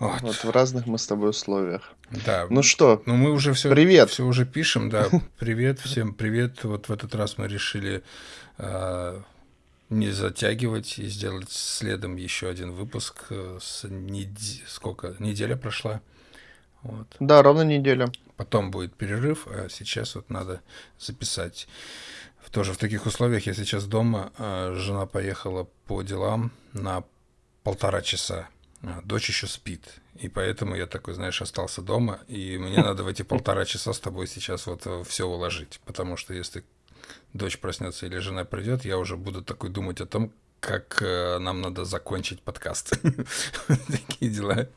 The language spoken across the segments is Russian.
Вот. Вот в разных мы с тобой условиях. Да. Ну что, Ну, мы уже все, Привет. все уже пишем, да. Привет, всем привет. Вот в этот раз мы решили а, не затягивать и сделать следом еще один выпуск. э, С неде- Сколько? Неделя прошла. Вот. да, ровно неделя. Потом будет перерыв, а сейчас вот надо записать. Тоже в таких условиях я сейчас дома, а жена поехала по делам на полтора часа. А Дочь еще спит. И поэтому я такой, знаешь, остался дома, и мне надо в эти полтора часа с тобой сейчас вот все уложить. Потому что если дочь проснется или жена придет, я уже буду такой думать о том, как э, нам надо закончить подкаст. Такие дела.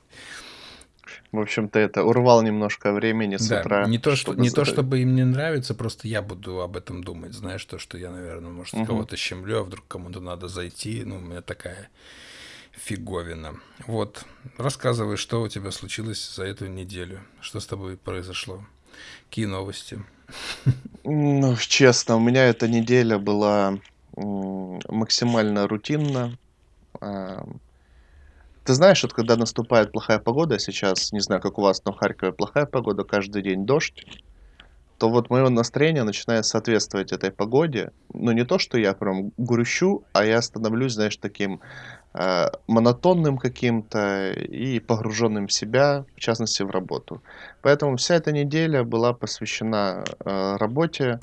В общем-то, это урвал немножко времени с Да, утра. не то, что, чтобы не то, чтобы им не нравится, просто я буду об этом думать. Знаешь, то, что я, наверное, может, Мгм. кого-то щемлю, а вдруг кому-то надо зайти. Ну, у меня такая фиговина. Вот, рассказывай, что у тебя случилось за эту неделю. Что с тобой произошло? Какие новости? Ну, честно, у меня эта неделя была максимально рутинна. А, Ты знаешь, вот когда наступает плохая погода, сейчас, не знаю, как у вас, но в Харькове плохая погода, каждый день дождь, то вот мое настроение начинает соответствовать этой погоде. Но не то, что я прям грущу, а я становлюсь, знаешь, таким монотонным каким-то и погруженным в себя, в частности, в работу. Поэтому вся эта неделя была посвящена э, работе,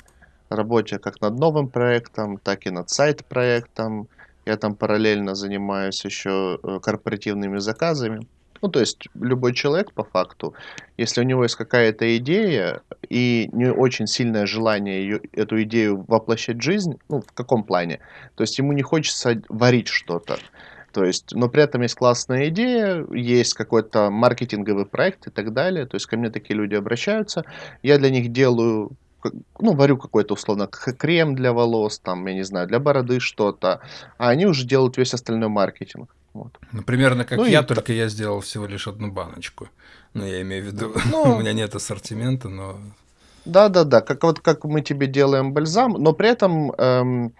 работе как над новым проектом, так и над сайт-проектом. Я там параллельно занимаюсь еще э, корпоративными заказами. Ну, то есть любой человек, по факту, если у него есть какая-то идея и не очень сильное желание ее, эту идею воплощать в жизнь, ну, в каком плане? То есть ему не хочется варить что-то. То есть, но при этом есть классная идея, есть какой-то маркетинговый проект и так далее. То есть ко мне такие люди обращаются. Я для них делаю, ну, варю какой-то условно крем для волос, там, я не знаю, для бороды что-то. А они уже делают весь остальной маркетинг. Вот. Ну, примерно как Ну и я, та- только я сделал всего лишь одну баночку. Ну, я имею в виду, Ну. у меня нет ассортимента, но Да-да-да, как вот как мы тебе делаем бальзам, но при этом эм,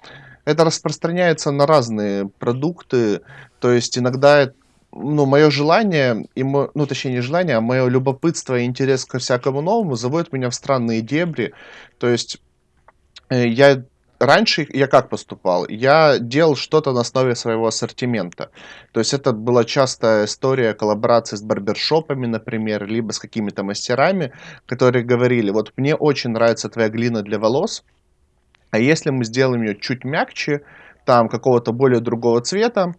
это распространяется на разные продукты. То есть иногда, ну, мое желание, и мо- ну, точнее, не желание, а мое любопытство и интерес ко всякому новому заводит меня в странные дебри. То есть э, я раньше я как поступал? Я делал что-то на основе своего ассортимента. То есть это была частая история коллаборации с барбершопами, например, либо с какими-то мастерами, которые говорили, вот мне очень нравится твоя глина для волос, а если мы сделаем ее чуть мягче, там какого-то более другого цвета,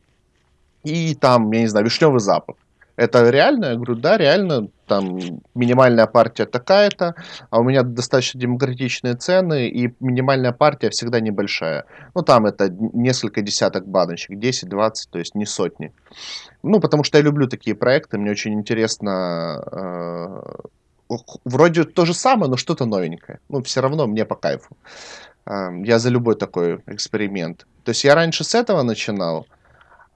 и там, я не знаю, вишневый запах. Это реально? Я говорю, да, реально, там минимальная партия такая-то, а у меня достаточно демократичные цены, и минимальная партия всегда небольшая. Ну, там это несколько десяток баночек, 10-20, то есть не сотни. Ну, потому что я люблю такие проекты, мне очень интересно, э, вроде то же самое, но что-то новенькое. Ну, все равно мне по кайфу. Ам, Я за любой такой эксперимент. То есть я раньше с этого начинал,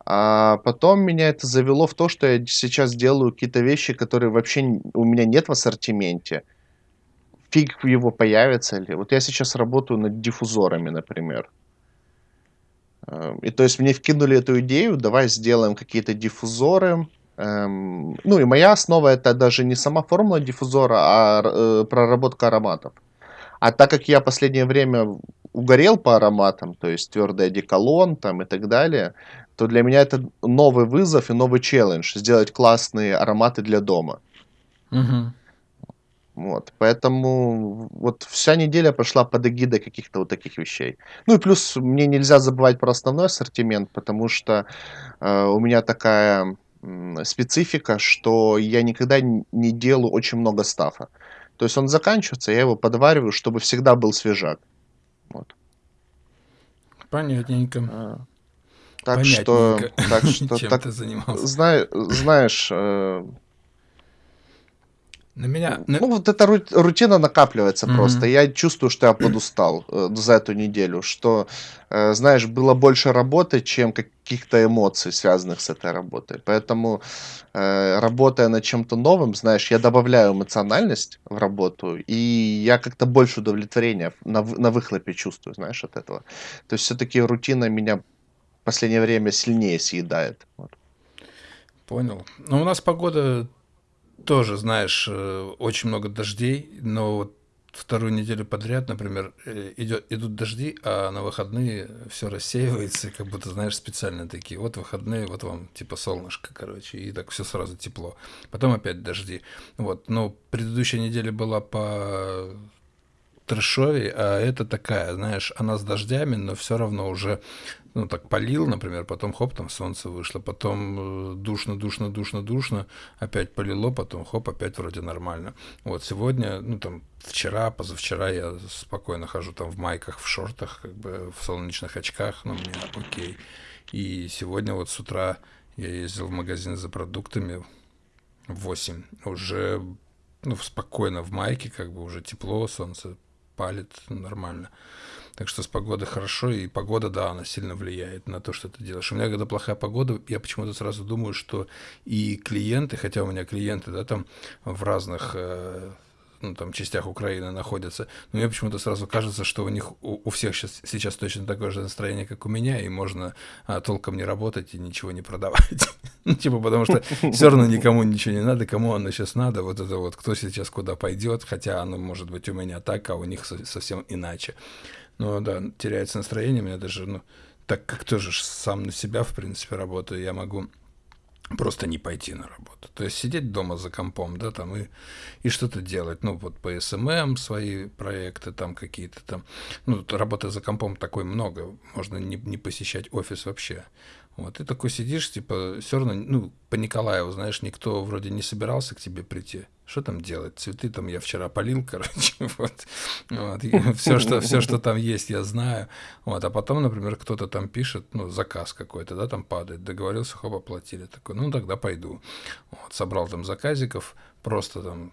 а потом меня это завело в то, что я сейчас делаю какие-то вещи, которые вообще у меня нет в ассортименте. Фиг его появится ли. Вот я сейчас работаю над диффузорами, например. Эм, И то есть мне вкинули эту идею, давай сделаем какие-то диффузоры. Эм, Ну и моя основа это даже не сама формула диффузора, а э, проработка ароматов. А так как я последнее время угорел по ароматам, то есть твердый одеколон там и так далее, то для меня это новый вызов и новый челлендж сделать классные ароматы для дома. Мгм. Вот, поэтому вот вся неделя прошла под эгидой каких-то вот таких вещей. Ну и плюс мне нельзя забывать про основной ассортимент, потому что э, у меня такая специфика, что я никогда не делаю очень много стафа. То есть он заканчивается, я его подвариваю, чтобы всегда был свежак. Вот. понятненько. А, Так что, так что, Чем так, ты занимался? зна- знаешь, э, На меня... на- Ну, вот эта ру- рутина накапливается Мгм. просто. Я чувствую, что я подустал э, за эту неделю, что, э, знаешь, было больше работы, чем каких-то эмоций, связанных с этой работой. Поэтому, э, работая над чем-то новым, знаешь, я добавляю эмоциональность в работу, и я как-то больше удовлетворения на, на выхлопе чувствую, знаешь, от этого. То есть все-таки рутина меня последнее время сильнее съедает. Вот. Понял. Ну, у нас погода тоже, знаешь, э, очень много дождей, но вот вторую неделю подряд, например, э, идет, идут дожди, а на выходные все рассеивается, как будто, знаешь, специально такие. Вот выходные, вот вам типа солнышко, короче, и так все сразу тепло. Потом опять дожди. Вот, но предыдущая неделя была по трэшовей, а это такая, знаешь, она с дождями, но все равно уже ну, так полил, например, потом хоп, там солнце вышло, потом э, душно, душно, душно, душно, опять полило, потом хоп, опять вроде нормально. Вот сегодня, ну, там, вчера, позавчера я спокойно хожу там в майках, в шортах, как бы в солнечных очках, но мне окей. И сегодня вот с утра я ездил в магазин за продуктами в 8, уже, ну, спокойно в майке, как бы уже тепло, солнце палит нормально. Так что с погодой хорошо, и погода, да, она сильно влияет на то, что ты делаешь. У меня, когда плохая погода, я почему-то сразу думаю, что и клиенты, хотя у меня клиенты, да, там в разных э, ну, там, частях Украины находятся, но мне почему-то сразу кажется, что у них у, у всех сейчас, сейчас точно такое же настроение, как у меня, и можно а, толком не работать и ничего не продавать. ну, типа, потому что все равно никому ничего не надо, кому оно сейчас надо, вот это вот, кто сейчас куда пойдет, хотя оно может быть у меня так, а у них совсем иначе. Ну да, теряется настроение, меня даже, ну, так как тоже сам на себя, в принципе, работаю, я могу просто не пойти на работу. То есть сидеть дома за компом, да, там и, и что-то делать. Ну, вот по SMM свои проекты там какие-то там. Ну, работы за компом такой много. Можно не, не посещать офис вообще. Вот, ты такой сидишь, типа, все равно, ну, по Николаеву, знаешь, никто вроде не собирался к тебе прийти. Что там делать? Цветы там я вчера полил, короче, вот. вот. Все, что, все, что там есть, я знаю. Вот. А потом, например, кто-то там пишет, ну, заказ какой-то, да, там падает, договорился, хоп, оплатили. Такой, ну, тогда пойду. Вот. Собрал там заказиков, просто там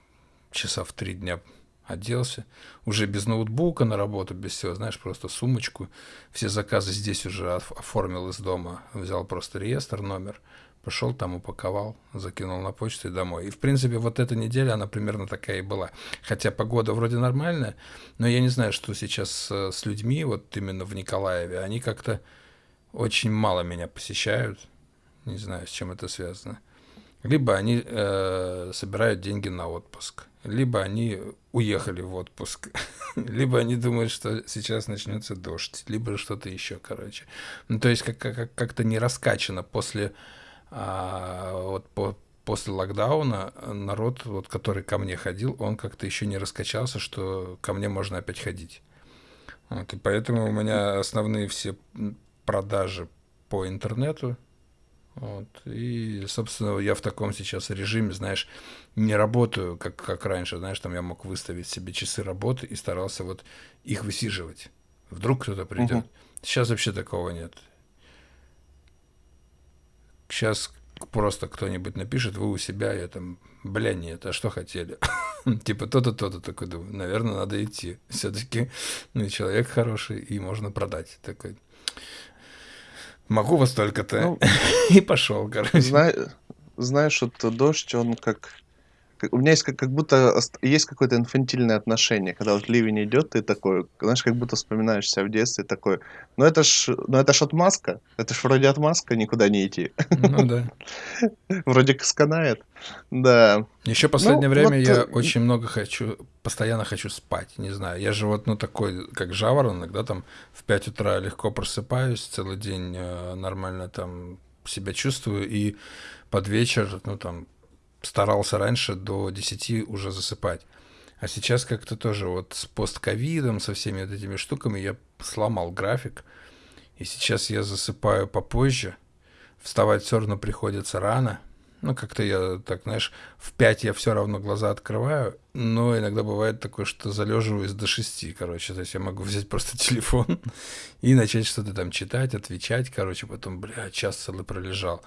часа в три дня оделся, уже без ноутбука на работу, без всего, знаешь, просто сумочку, все заказы здесь уже оформил из дома, взял просто реестр, номер, пошел там, упаковал, закинул на почту и домой. И, в принципе, вот эта неделя, она примерно такая и была. Хотя погода вроде нормальная, но я не знаю, что сейчас с людьми, вот именно в Николаеве, они как-то очень мало меня посещают, не знаю, с чем это связано. Либо они э, собирают деньги на отпуск, либо они уехали в отпуск, либо они думают, что сейчас начнется дождь, либо что-то еще, короче. Ну, то есть как- как- как-то не раскачано после, а, вот по, после локдауна народ, вот, который ко мне ходил, он как-то еще не раскачался, что ко мне можно опять ходить. Вот, и поэтому у меня основные все продажи по интернету, вот. И, собственно, я в таком сейчас режиме, знаешь, не работаю, как, как раньше, знаешь, там я мог выставить себе часы работы и старался вот их высиживать. Вдруг кто-то придет. Угу. Сейчас вообще такого нет. Сейчас просто кто-нибудь напишет, вы у себя, я там, бля, нет, а что хотели? типа то-то, то-то, такой думаю, наверное, надо идти. Все-таки ну, человек хороший, и можно продать. Такой, Могу вас только-то. Ну, и пошел, короче. Зна... Знаешь, вот дождь, он как у меня есть как, как будто есть какое-то инфантильное отношение, когда вот ливень идет, ты такой, знаешь, как будто вспоминаешь себя в детстве, такой, ну это ж, ну это ж отмазка, это ж вроде отмазка, никуда не идти. Ну да. Вроде сканает, да. Еще последнее ну, время вот... я очень много хочу, постоянно хочу спать, не знаю, я же вот, ну такой, как жаворонок, да, там в 5 утра легко просыпаюсь, целый день э, нормально там себя чувствую, и под вечер, ну там старался раньше до 10 уже засыпать. А сейчас как-то тоже вот с постковидом, со всеми вот этими штуками я сломал график. И сейчас я засыпаю попозже. Вставать все равно приходится рано. Ну, как-то я так, знаешь, в 5 я все равно глаза открываю, но иногда бывает такое, что залеживаюсь до 6, короче. То есть я могу взять просто телефон и начать что-то там читать, отвечать, короче, потом, бля, час целый пролежал.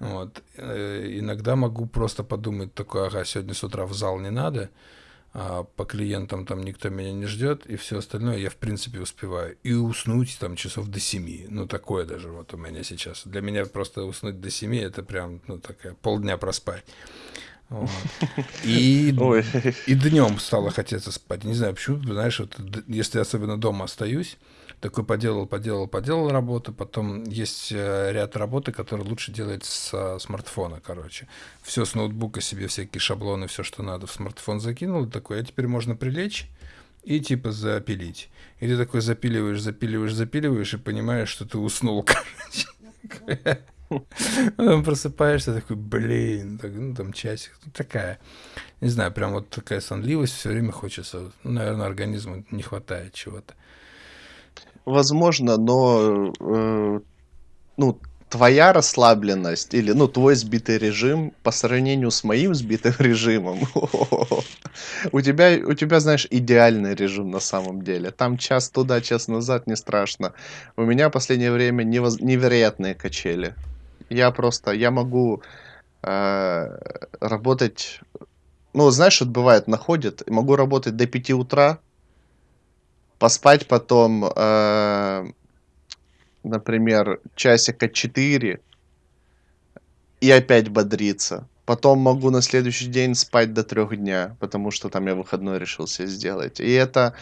Вот. Э, иногда могу просто подумать такое, ага, сегодня с утра в зал не надо, а по клиентам там никто меня не ждет, и все остальное я в принципе успеваю. И уснуть там часов до семи. Ну, такое даже вот у меня сейчас. Для меня просто уснуть до семи это прям, ну, такая полдня проспать. Вот. И, и днем стало хотеться спать. Не знаю, почему, знаешь, вот, если особенно дома остаюсь, такой поделал, поделал, поделал работу, потом есть э, ряд работы, которые лучше делать с смартфона, короче. Все с ноутбука себе, всякие шаблоны, все, что надо, в смартфон закинул, такой, а теперь можно прилечь и типа запилить. И ты такой запиливаешь, запиливаешь, запиливаешь и понимаешь, что ты уснул, короче. Потом просыпаешься такой, блин, так, ну там часик, ну, такая, не знаю, прям вот такая сонливость, все время хочется, наверное, организму не хватает чего-то. Возможно, но э, ну, твоя расслабленность или ну, твой сбитый режим по сравнению с моим сбитым режимом, у тебя, у тебя, знаешь, идеальный режим на самом деле. Там час туда, час назад, не страшно. У меня последнее время невероятные качели. Я просто, я могу э, работать, ну, знаешь, вот бывает, находит, могу работать до 5 утра, поспать потом, э, например, часика 4 и опять бодриться. Потом могу на следующий день спать до трех дня, потому что там я выходной решил себе сделать. И это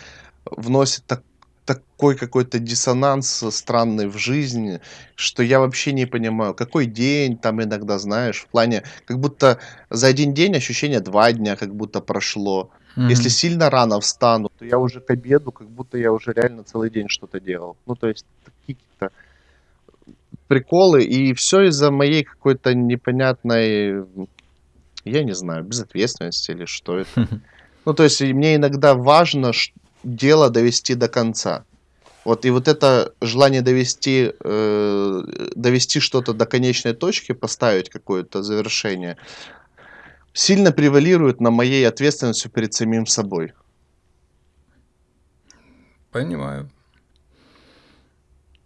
вносит так, такой какой-то диссонанс странный в жизни, что я вообще не понимаю, какой день там иногда, знаешь, в плане, как будто за один день ощущение два дня как будто прошло. Mm-hmm. Если сильно рано встану, то я уже к обеду, как будто я уже реально целый день что-то делал. Ну, то есть, какие-то приколы, и все из-за моей какой-то непонятной, я не знаю, безответственности или что это. Ну, то есть, мне иногда важно дело довести до конца. Вот, и вот это желание довести, э, довести что-то до конечной точки, поставить какое-то завершение, сильно превалирует на моей ответственности перед самим собой. Понимаю.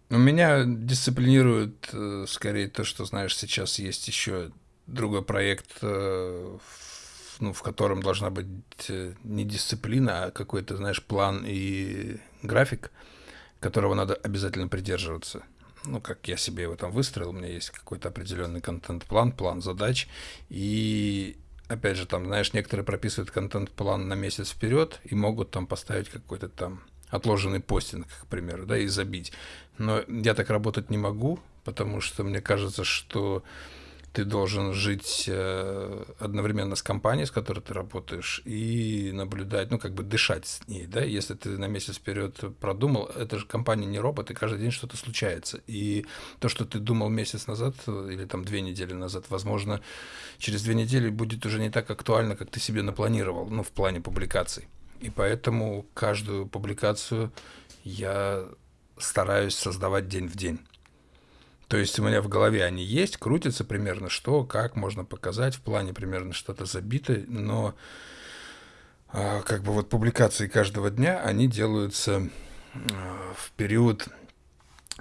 У меня дисциплинирует э, скорее то, что, знаешь, сейчас есть еще другой проект, э, ну, в котором должна быть э, не дисциплина, а какой-то, знаешь, план и график, которого надо обязательно придерживаться ну, как я себе его там выстроил, у меня есть какой-то определенный контент-план, план задач, и опять же, там, знаешь, некоторые прописывают контент-план на месяц вперед и могут там поставить какой-то там отложенный постинг, к примеру, да, и забить. Но я так работать не могу, потому что мне кажется, что ты должен жить э, одновременно с компанией, с которой ты работаешь, и наблюдать, ну, как бы дышать с ней, да, если ты на месяц вперед продумал, это же компания не робот, и каждый день что-то случается. И то, что ты думал месяц назад или там две недели назад, возможно, через две недели будет уже не так актуально, как ты себе напланировал, ну, в плане публикаций. И поэтому каждую публикацию я стараюсь создавать день в день. То есть у меня в голове они есть, крутятся примерно, что, как можно показать, в плане примерно что-то забито, но а, как бы вот публикации каждого дня, они делаются а, в период,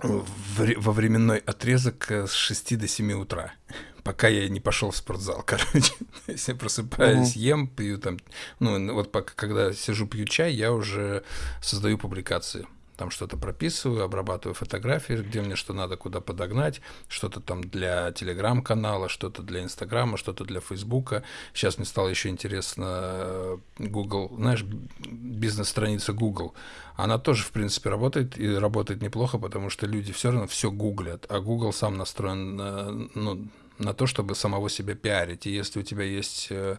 во временной отрезок с 6 до 7 утра, пока я не пошел в спортзал, короче. Если я просыпаюсь, uh-huh. ем, пью там, ну вот пока, когда сижу, пью чай, я уже создаю публикации там что-то прописываю, обрабатываю фотографии, где мне что надо, куда подогнать, что-то там для телеграм-канала, что-то для инстаграма, что-то для фейсбука. Сейчас мне стало еще интересно э, Google, знаешь, бизнес-страница Google. Она тоже, в принципе, работает и работает неплохо, потому что люди все равно все гуглят, а Google сам настроен на, ну, на то, чтобы самого себя пиарить. И если у тебя есть э,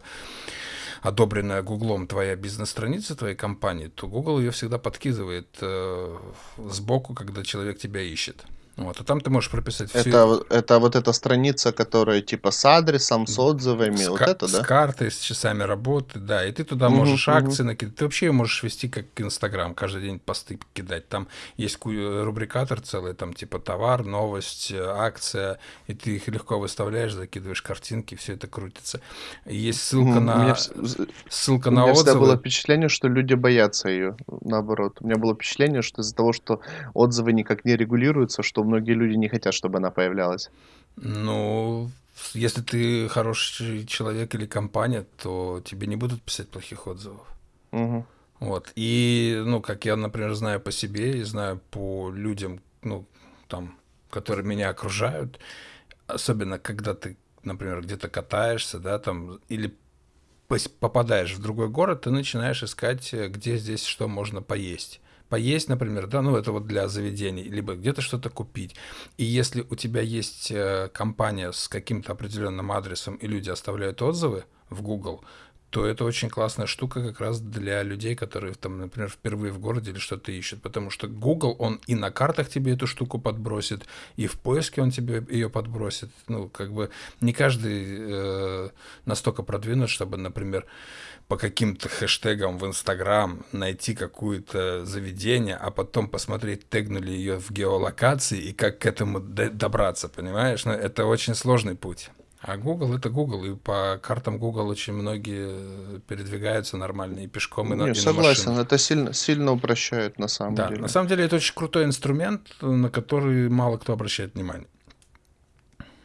одобренная Гуглом твоя бизнес-страница твоей компании, то Google ее всегда подкидывает э, сбоку, когда человек тебя ищет. Вот, а там ты можешь прописать все. Это, это вот эта страница, которая типа с адресом, с отзывами, с, вот это, да? С картой, с часами работы, да. И ты туда угу, можешь угу. акции накидать. Ты вообще можешь вести как Инстаграм, каждый день посты кидать. Там есть рубрикатор целый, там типа товар, новость, акция, и ты их легко выставляешь, закидываешь картинки, все это крутится. есть ссылка угу. на меня, ссылка на у меня отзывы. всегда было впечатление, что люди боятся ее, наоборот. У меня было впечатление, что из-за того, что отзывы никак не регулируются, что многие люди не хотят, чтобы она появлялась. Ну, если ты хороший человек или компания, то тебе не будут писать плохих отзывов. Угу. Вот. И, ну, как я, например, знаю по себе и знаю по людям, ну, там, которые меня окружают, особенно когда ты, например, где-то катаешься, да, там, или попадаешь в другой город, ты начинаешь искать, где здесь что можно поесть поесть, например, да, ну это вот для заведений, либо где-то что-то купить. И если у тебя есть э, компания с каким-то определенным адресом, и люди оставляют отзывы в Google, то это очень классная штука как раз для людей, которые, там, например, впервые в городе или что-то ищут. Потому что Google, он и на картах тебе эту штуку подбросит, и в поиске он тебе ее подбросит. Ну, как бы не каждый э, настолько продвинут, чтобы, например, по каким-то хэштегам в Инстаграм найти какое-то заведение, а потом посмотреть, тегнули ее в геолокации и как к этому добраться, понимаешь? Но ну, это очень сложный путь. А Google это Google, и по картам Google очень многие передвигаются нормально и пешком, и на, Не, и согласен, это сильно, сильно упрощает на самом да, деле. На самом деле это очень крутой инструмент, на который мало кто обращает внимание.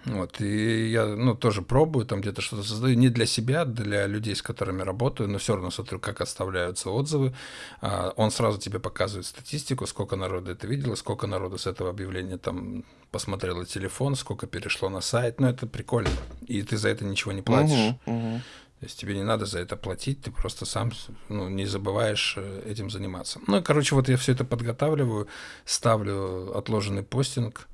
Вот, и я, ну, тоже пробую, там где-то что-то создаю, не для себя, для людей, с которыми работаю, но все равно смотрю, как оставляются отзывы. А, он сразу тебе показывает статистику, сколько народу это видело, сколько народу с этого объявления там посмотрело телефон, сколько перешло на сайт. Ну, это прикольно. И ты за это ничего не платишь. Угу, угу. То есть тебе не надо за это платить, ты просто сам ну, не забываешь э, этим заниматься. Ну, короче, вот я все это подготавливаю, ставлю отложенный постинг,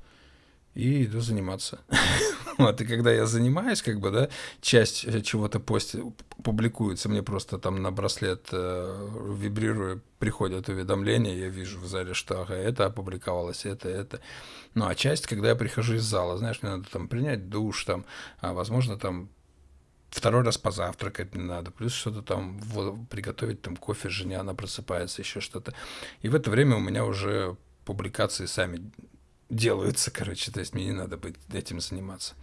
и иду заниматься. вот, и когда я занимаюсь, как бы, да, часть э, чего-то пости, публикуется, мне просто там на браслет э, вибрирую, приходят уведомления, я вижу в зале, что ага, это опубликовалось, это, это. Ну, а часть, когда я прихожу из зала, знаешь, мне надо там принять душ, там, а, возможно, там второй раз позавтракать не надо, плюс что-то там приготовить там кофе жене, она просыпается, еще что-то. И в это время у меня уже публикации сами делаются, короче, то есть мне не надо быть этим заниматься.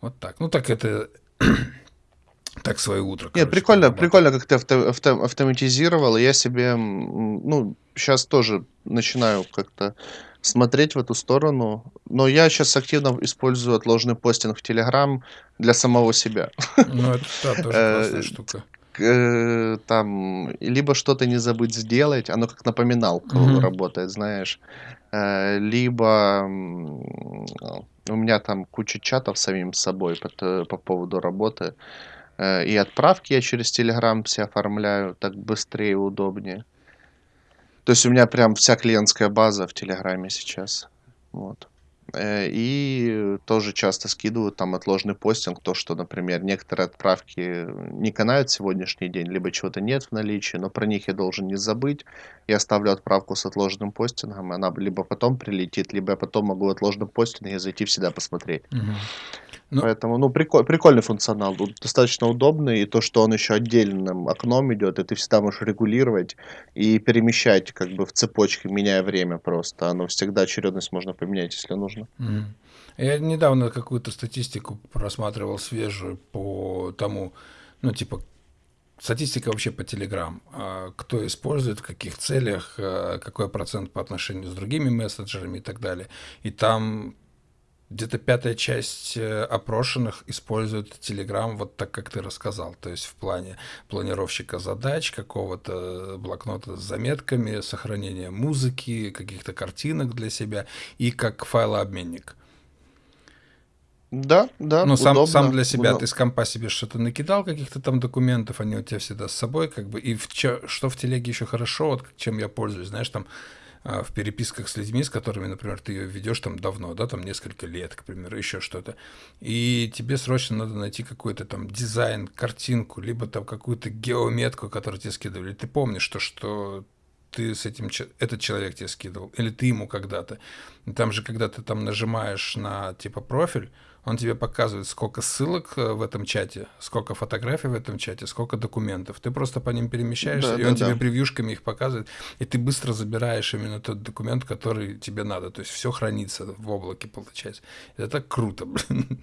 Вот так. Ну так это так свое утро. Нет, прикольно, прикольно, как ты авто, авто, автоматизировал. Я себе, ну, сейчас тоже начинаю как-то смотреть в эту сторону. Но я сейчас активно использую отложенный постинг в Телеграм для самого себя. Ну, это да, тоже классная э, штука. Э, там, либо что-то не забыть сделать, оно как напоминалка mm-hmm. работает, знаешь. Э, либо у меня там куча чатов самим собой по, по поводу работы. Э, и отправки я через Telegram все оформляю, так быстрее и удобнее. То есть у меня прям вся клиентская база в Телеграме сейчас. Вот. Э, и тоже часто скидывают там отложенный постинг, то, что, например, некоторые отправки не канают сегодняшний день, либо чего-то нет в наличии, но про них я должен не забыть. Я ставлю отправку с отложенным постингом, она либо потом прилетит, либо я потом могу в отложенном постинге зайти всегда посмотреть. Угу. Ну, Поэтому, ну, приколь, прикольный функционал, достаточно удобный, и то, что он еще отдельным окном идет, и ты всегда можешь регулировать и перемещать как бы в цепочке, меняя время просто. Оно всегда очередность можно поменять, если нужно. Я недавно какую-то статистику просматривал свежую по тому, ну, типа, статистика вообще по. А, кто использует, в каких целях, а, какой процент по отношению с другими мессенджерами и так далее. И там где-то пятая часть э, опрошенных использует Telegram вот так, как ты рассказал. То есть в плане планировщика задач, какого-то блокнота с заметками, сохранения музыки, каких-то картинок для себя и как файлообменник. Да, да, Ну, сам, сам для себя удобно. ты с компа себе что-то накидал, каких-то там документов, они у тебя всегда с собой, как бы. И в, что в телеге еще хорошо, вот чем я пользуюсь, знаешь, там в переписках с людьми, с которыми, например, ты ее ведешь там давно, да, там несколько лет, к примеру, еще что-то, и тебе срочно надо найти какой-то там дизайн, картинку, либо там какую-то геометку, которую тебе скидывали. Ты помнишь то, что ты с этим, этот человек тебе скидывал, или ты ему когда-то. Там же, когда ты там нажимаешь на типа профиль, он тебе показывает, сколько ссылок э, в этом чате, сколько фотографий в этом чате, сколько документов. Ты просто по ним перемещаешься, да, и да, он да. тебе превьюшками их показывает, и ты быстро забираешь именно тот документ, который тебе надо. То есть все хранится в облаке, получается. Это так круто, блин.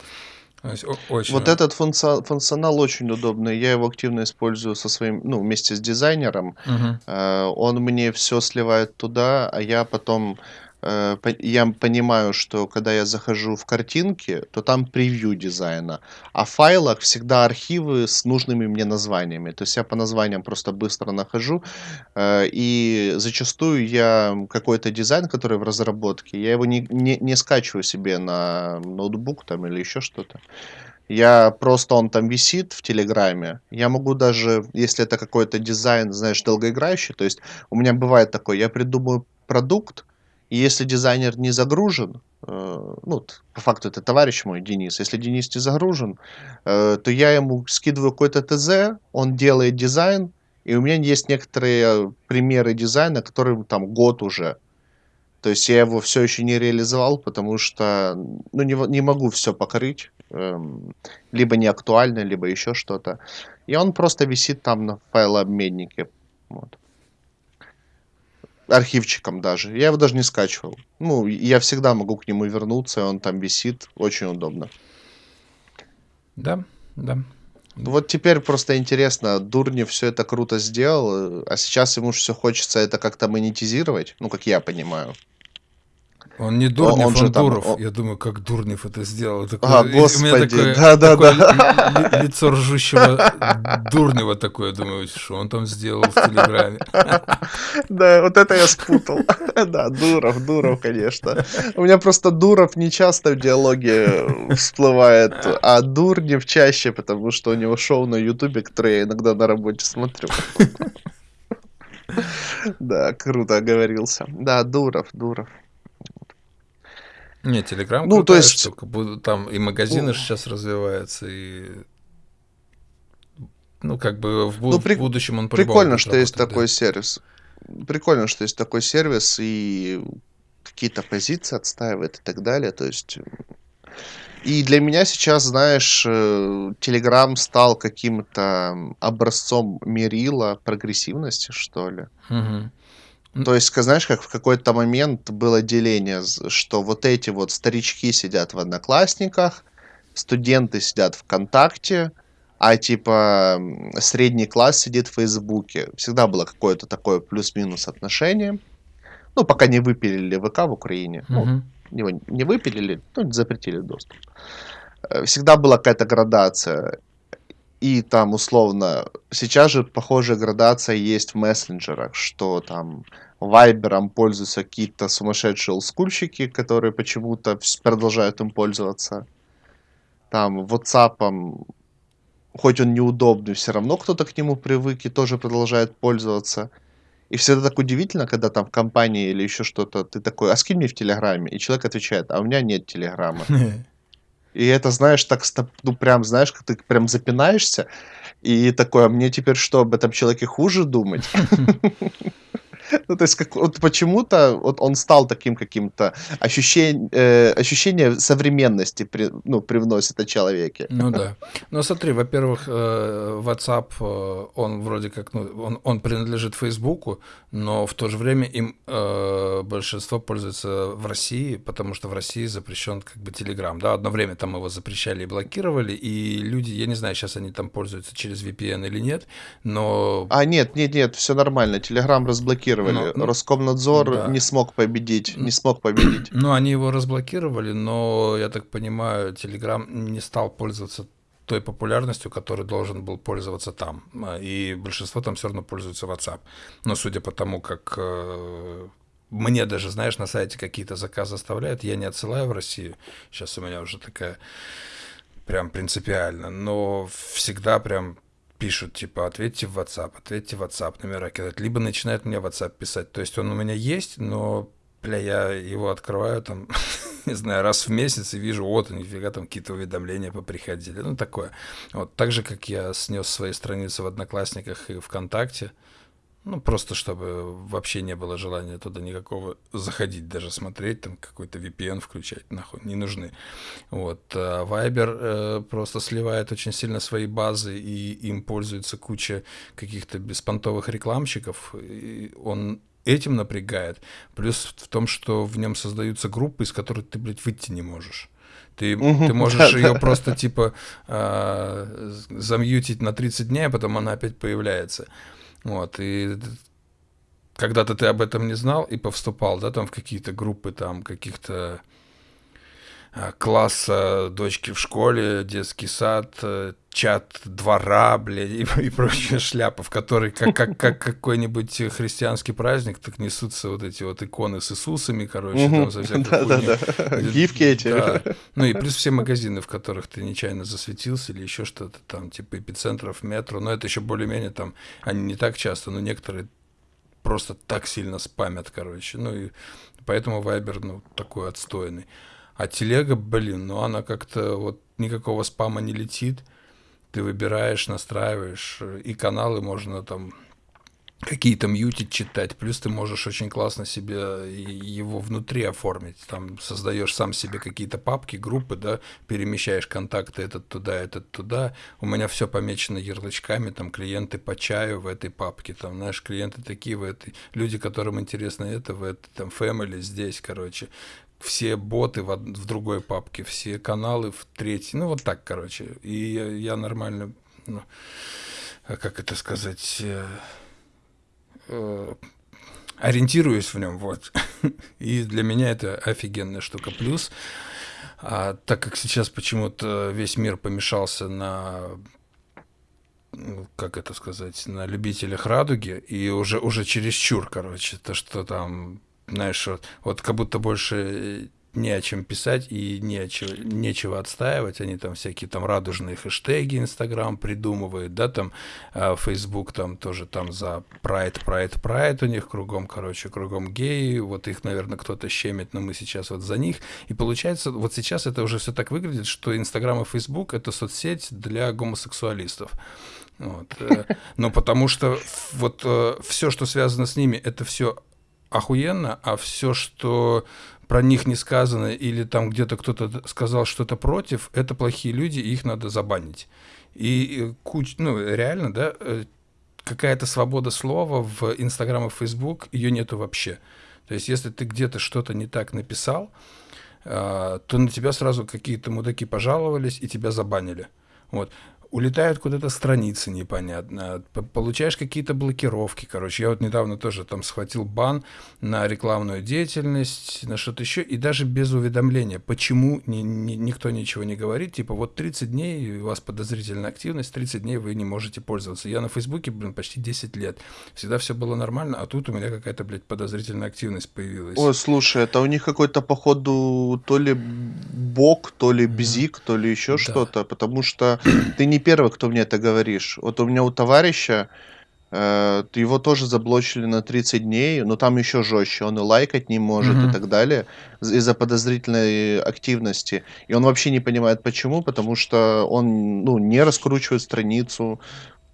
Очень. Вот этот функционал, функционал очень удобный. Я его активно использую со своим, ну, вместе с дизайнером. Угу. Он мне все сливает туда, а я потом я понимаю, что когда я захожу в картинки, то там превью дизайна, а в файлах всегда архивы с нужными мне названиями. То есть я по названиям просто быстро нахожу, э, и зачастую я какой-то дизайн, который в разработке, я его не, не, не скачиваю себе на ноутбук там или еще что-то. Я просто, он там висит в Телеграме. Я могу даже, если это какой-то дизайн, знаешь, долгоиграющий, то есть у меня бывает такое, я придумаю продукт, и если дизайнер не загружен, э, ну, по факту это товарищ мой, Денис, если Денис не загружен, э, то я ему скидываю какой-то ТЗ, он делает дизайн, и у меня есть некоторые примеры дизайна, которые там год уже. То есть я его все еще не реализовал, потому что ну, не, не могу все покрыть эм, либо не актуально, либо еще что-то. И он просто висит там на файлообменнике. Вот. Архивчиком даже. Я его даже не скачивал. Ну, я всегда могу к нему вернуться, он там висит. Очень удобно. Да, да. Вот теперь просто интересно, Дурни все это круто сделал, а сейчас ему все хочется это как-то монетизировать, ну, как я понимаю. Он не Дурнев, он, он, он Дуров. Там, он... Я думаю, как Дурнев это сделал. Такое, а, господи, у меня такое, да, да, такое да. лицо ржущего Дурнева такое, думаю, что он там сделал в Телеграме. Да, вот это я спутал. Да, Дуров, Дуров, конечно. У меня просто Дуров не часто в диалоге всплывает, а Дурнев чаще, потому что у него шоу на Ютубе, которое я иногда на работе смотрю. Да, круто оговорился. Да, Дуров, Дуров. Не, Телеграм ну, то есть... штука. Там и магазины ну... сейчас развиваются, и ну, как бы в, ну, при... в будущем он Прикольно, что работать, есть да. такой сервис. Прикольно, что есть такой сервис, и какие-то позиции отстаивает и так далее. То есть... И для меня сейчас, знаешь, Телеграм стал каким-то образцом мерила прогрессивности, что ли. Угу. То есть, знаешь, как в какой-то момент было деление, что вот эти вот старички сидят в Одноклассниках, студенты сидят ВКонтакте, а типа средний класс сидит в Фейсбуке. Всегда было какое-то такое плюс-минус отношение. Ну, пока не выпилили ВК в Украине. Угу. Ну, его не выпилили, ну, запретили доступ. Э, всегда была какая-то градация. И там условно, сейчас же похожая градация есть в мессенджерах, что там Вайбером пользуются какие-то сумасшедшие олдскульщики, которые почему-то продолжают им пользоваться. Там WhatsApp, хоть он неудобный, все равно кто-то к нему привык и тоже продолжает пользоваться. И всегда так удивительно, когда там в компании или еще что-то, ты такой, а скинь мне в Телеграме. И человек отвечает, а у меня нет Телеграма. И это, знаешь, так, ну, прям, знаешь, как ты прям запинаешься, и такое, а мне теперь что, об этом человеке хуже думать? Ну, то есть, как, вот почему-то вот он стал таким каким-то ощущение, э, ощущение современности при, ну, привносит о человеке. Ну да. Ну смотри, во-первых, э, WhatsApp, э, он вроде как, ну, он, он принадлежит Фейсбуку, но в то же время им э, большинство пользуется в России, потому что в России запрещен как бы Telegram. Да, одно время там его запрещали и блокировали, и люди, я не знаю, сейчас они там пользуются через VPN или нет, но... А, нет, нет, нет, все нормально, Telegram разблокировали разблокировали. Но, Роскомнадзор да. не смог победить, не смог победить. Ну, они его разблокировали, но, я так понимаю, Telegram не стал пользоваться той популярностью, которой должен был пользоваться там. И большинство там все равно пользуется WhatsApp. Но судя по тому, как э, мне даже, знаешь, на сайте какие-то заказы оставляют, я не отсылаю в Россию. Сейчас у меня уже такая прям принципиально, но всегда прям пишут, типа, ответьте в WhatsApp, ответьте в WhatsApp, номера кидать, либо начинают мне в WhatsApp писать. То есть он у меня есть, но, бля, я его открываю там, не знаю, раз в месяц и вижу, вот, нифига там какие-то уведомления поприходили. Ну, такое. Вот, так же, как я снес свои страницы в Одноклассниках и ВКонтакте, ну, просто чтобы вообще не было желания туда никакого заходить, даже смотреть, там какой-то VPN включать, нахуй, не нужны. Вот. А Viber э, просто сливает очень сильно свои базы, и им пользуется куча каких-то беспонтовых рекламщиков. И он этим напрягает. Плюс в том, что в нем создаются группы, из которых ты, блядь, выйти не можешь. Ты, ты можешь ее просто типа э, замьютить на 30 дней, а потом она опять появляется. Вот, и когда-то ты об этом не знал и повступал, да, там в какие-то группы там каких-то класса дочки в школе, детский сад, э, чат двора, блядь, и, и прочая шляпа, в которой как, как, как какой-нибудь христианский праздник, так несутся вот эти вот иконы с Иисусами, короче, там за всякую да, да, да. Гифки эти. Да. Ну и плюс все магазины, в которых ты нечаянно засветился или еще что-то там, типа эпицентров, метро, но это еще более-менее там, они не так часто, но некоторые просто так сильно спамят, короче. Ну и поэтому Вайбер, ну, такой отстойный. А телега, блин, ну она как-то вот никакого спама не летит. Ты выбираешь, настраиваешь, и каналы можно там какие-то мьютить, читать. Плюс ты можешь очень классно себе его внутри оформить. Там создаешь сам себе какие-то папки, группы, да, перемещаешь контакты этот туда, этот туда. У меня все помечено ярлычками, там клиенты по чаю в этой папке, там, знаешь, клиенты такие в этой, люди, которым интересно это, в этой, там, family здесь, короче. Все боты в, в другой папке, все каналы в третьей. Ну, вот так, короче. И я, я нормально, ну, а как это сказать, э, э, ориентируюсь в нем, вот. И для меня это офигенная штука. Плюс, а, так как сейчас почему-то весь мир помешался на ну, как это сказать, на любителях радуги, и уже, уже чересчур, короче, то, что там, знаешь, вот, вот как будто больше не о чем писать и не о чего, нечего отстаивать. Они там всякие там радужные хэштеги Инстаграм придумывают, да, там э, Facebook там тоже там за прайд, прайд, прайд у них кругом, короче, кругом геи. Вот их, наверное, кто-то щемит, но мы сейчас вот за них. И получается, вот сейчас это уже все так выглядит, что Инстаграм и Facebook это соцсеть для гомосексуалистов. Вот. Э, но потому что вот э, все, что связано с ними, это все охуенно, а все, что про них не сказано, или там где-то кто-то сказал что-то против, это плохие люди, и их надо забанить. И куч, ну, реально, да, э, какая-то свобода слова в Инстаграм и Фейсбук, ее нету вообще. То есть, если ты где-то что-то не так написал, э, то на тебя сразу какие-то мудаки пожаловались и тебя забанили. Вот улетают куда-то страницы непонятно, получаешь какие-то блокировки, короче. Я вот недавно тоже там схватил бан на рекламную деятельность, на что-то еще, и даже без уведомления, почему ни, ни, никто ничего не говорит, типа вот 30 дней у вас подозрительная активность, 30 дней вы не можете пользоваться. Я на Фейсбуке, блин, почти 10 лет, всегда все было нормально, а тут у меня какая-то, блядь, подозрительная активность появилась. Ой, слушай, это у них какой-то, походу, то ли бок, то ли бзик, то ли еще да. что-то, потому что ты не первый, кто мне это говоришь. Вот у меня у товарища э, его тоже заблочили на 30 дней, но там еще жестче. Он и лайкать не может mm-hmm. и так далее из-за подозрительной активности. И он вообще не понимает почему, потому что он ну, не раскручивает страницу,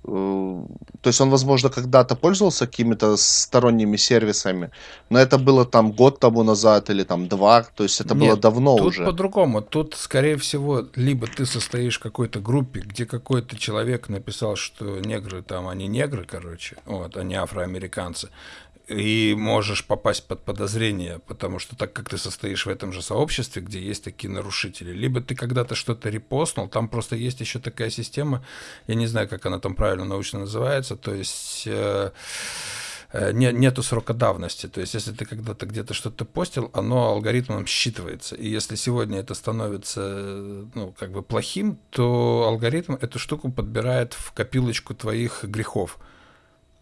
то есть он, возможно, когда-то пользовался какими-то сторонними сервисами, но это было там год тому назад или там два, то есть это Нет, было давно тут уже. по-другому. Тут, скорее всего, либо ты состоишь в какой-то группе, где какой-то человек написал, что негры там, они негры, короче, вот, они афроамериканцы, и можешь попасть под подозрение, потому что так как ты состоишь в этом же сообществе, где есть такие нарушители, либо ты когда-то что-то репостнул, там просто есть еще такая система, я не знаю, как она там правильно научно называется, то есть э, э, не, нету срока давности, то есть если ты когда-то где-то что-то постил, оно алгоритмом считывается, и если сегодня это становится, ну, как бы плохим, то алгоритм эту штуку подбирает в копилочку твоих грехов.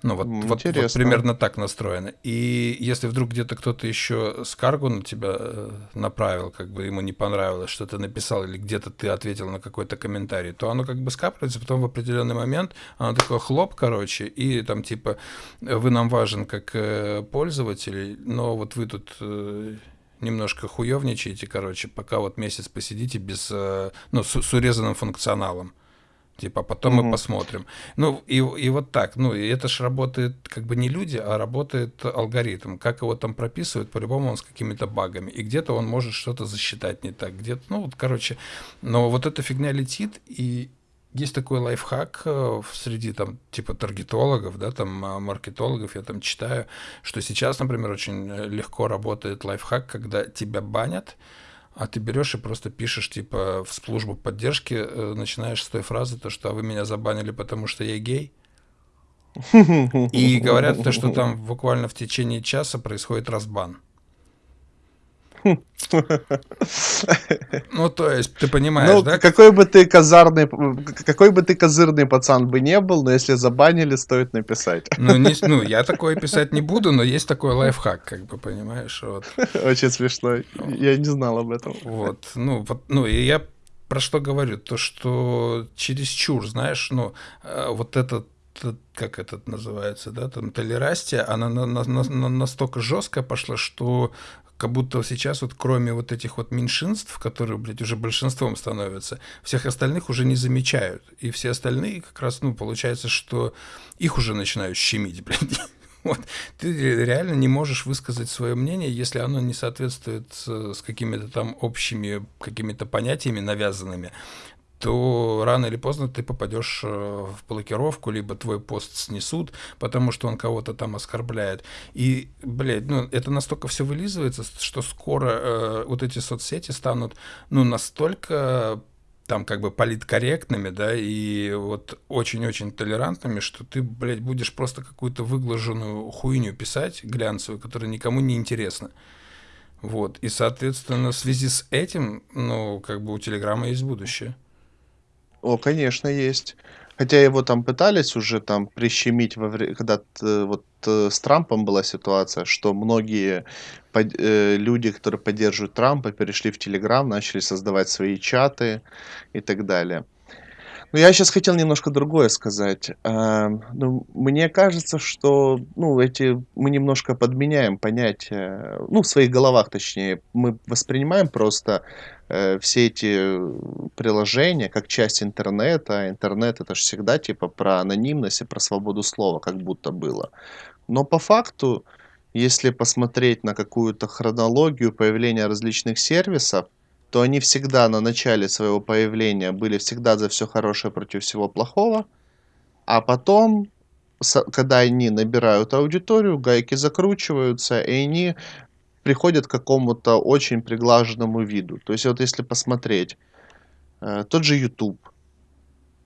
Ну, вот, вот, вот примерно так настроено. И если вдруг где-то кто-то еще скаргу на тебя э, направил, как бы ему не понравилось, что ты написал, или где-то ты ответил на какой-то комментарий, то оно как бы скапливается, потом в определенный момент оно такое хлоп, короче, и там типа вы нам важен как э, пользователь, но вот вы тут э, немножко хуевничаете, короче, пока вот месяц посидите без, ну, с, с урезанным функционалом. Типа, а потом угу. мы посмотрим. Ну, и, и вот так. Ну, и это же работает как бы не люди, а работает алгоритм. Как его там прописывают, по-любому он с какими-то багами. И где-то он может что-то засчитать не так. Где-то, ну, вот, короче. Но вот эта фигня летит, и есть такой лайфхак э, среди там типа таргетологов, да, там а, маркетологов, я там читаю, что сейчас, например, очень э, легко работает лайфхак, когда тебя банят, а ты берешь и просто пишешь, типа, в службу поддержки, э, начинаешь с той фразы, то, что а вы меня забанили, потому что я гей. И говорят, то, что там буквально в течение часа происходит разбан. Ну, то есть, ты понимаешь, ну, да? Какой бы ты козырный, какой бы ты козырный пацан бы не был, но если забанили, стоит написать. Ну, не, ну, я такое писать не буду, но есть такой лайфхак, как бы, понимаешь? Вот. Очень смешно. Я не знал об этом. Вот, ну, вот, ну, и я про что говорю? То, что чересчур, знаешь, ну, э, вот этот как этот называется, да, там толерастия, она на, на, на, настолько жесткая пошла, что как будто сейчас вот кроме вот этих вот меньшинств, которые, блядь, уже большинством становятся, всех остальных уже не замечают. И все остальные как раз, ну, получается, что их уже начинают щемить, блядь. Вот. Ты реально не можешь высказать свое мнение, если оно не соответствует с, с какими-то там общими какими-то понятиями навязанными то рано или поздно ты попадешь э, в блокировку, либо твой пост снесут, потому что он кого-то там оскорбляет. И, блядь, ну, это настолько все вылизывается, что скоро э, вот эти соцсети станут, ну, настолько там как бы политкорректными, да, и вот очень-очень толерантными, что ты, блядь, будешь просто какую-то выглаженную хуйню писать, глянцевую, которая никому не интересна. Вот, и, соответственно, в связи с этим, ну, как бы у Телеграма есть будущее. О, конечно, есть. Хотя его там пытались уже там прищемить во время, когда э, вот э, с Трампом была ситуация, что многие под- э, люди, которые поддерживают Трампа, перешли в Телеграм, начали создавать свои чаты и так далее. Ну, я сейчас хотел немножко другое сказать. А, ну, мне кажется, что, ну, эти, мы немножко подменяем понятия, ну, в своих головах, точнее, мы воспринимаем просто э, все эти приложения как часть интернета. Интернет это же всегда типа про анонимность и про свободу слова, как будто было. Но по факту, если посмотреть на какую-то хронологию появления различных сервисов, то они всегда на начале своего появления были всегда за все хорошее против всего плохого, а потом, когда они набирают аудиторию, гайки закручиваются, и они приходят к какому-то очень приглаженному виду. То есть вот если посмотреть, э, тот же YouTube.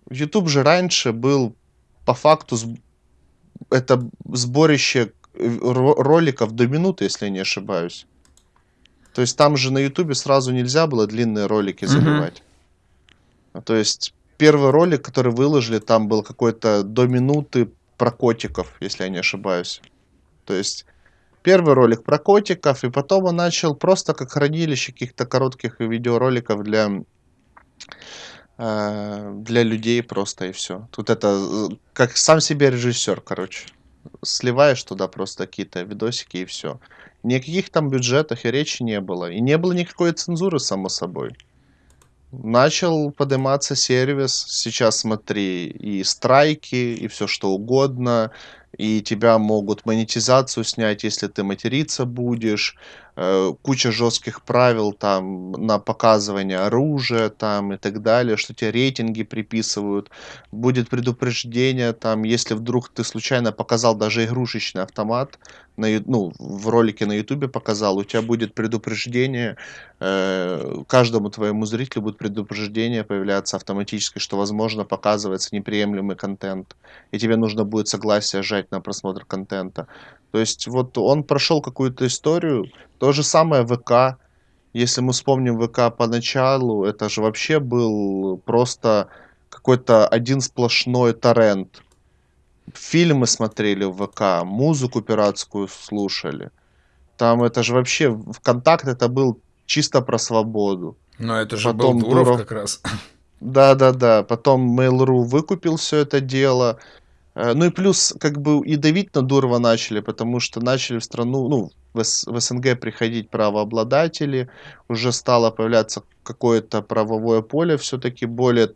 YouTube же раньше был по факту это сборище э, роликов до минуты, если я не ошибаюсь. То есть там же на Ютубе сразу нельзя было длинные ролики заливать. Mm-hmm. То есть первый ролик, который выложили, там был какой-то до минуты про котиков, если я не ошибаюсь. То есть первый ролик про котиков, и потом он начал просто как хранилище каких-то коротких видеороликов для э, для людей просто и все. Тут это как сам себе режиссер, короче. Сливаешь туда просто какие-то видосики и все. Никаких там бюджетах и речи не было. И не было никакой цензуры, само собой. Начал подниматься сервис, сейчас смотри, и страйки, и все что угодно, и тебя могут монетизацию снять, если ты материться будешь, куча жестких правил там на показывание оружия там и так далее, что тебе рейтинги приписывают, будет предупреждение там, если вдруг ты случайно показал даже игрушечный автомат, на, ну, в ролике на ютубе показал, у тебя будет предупреждение, э, каждому твоему зрителю будет предупреждение появляться автоматически, что возможно показывается неприемлемый контент, и тебе нужно будет согласие жать на просмотр контента. То есть вот он прошел какую-то историю, то же самое ВК. Если мы вспомним ВК поначалу, это же вообще был просто какой-то один сплошной торрент. Фильмы смотрели в ВК, музыку пиратскую слушали. Там это же вообще, ВКонтакт это был чисто про свободу. Но это же Потом был Дуров, Дуров как раз. Да-да-да. Потом Mail.ru выкупил все это дело. Э, ну и плюс, как бы и давить на Дурова начали, потому что начали в страну, ну, в, в СНГ приходить правообладатели, уже стало появляться какое-то правовое поле все-таки более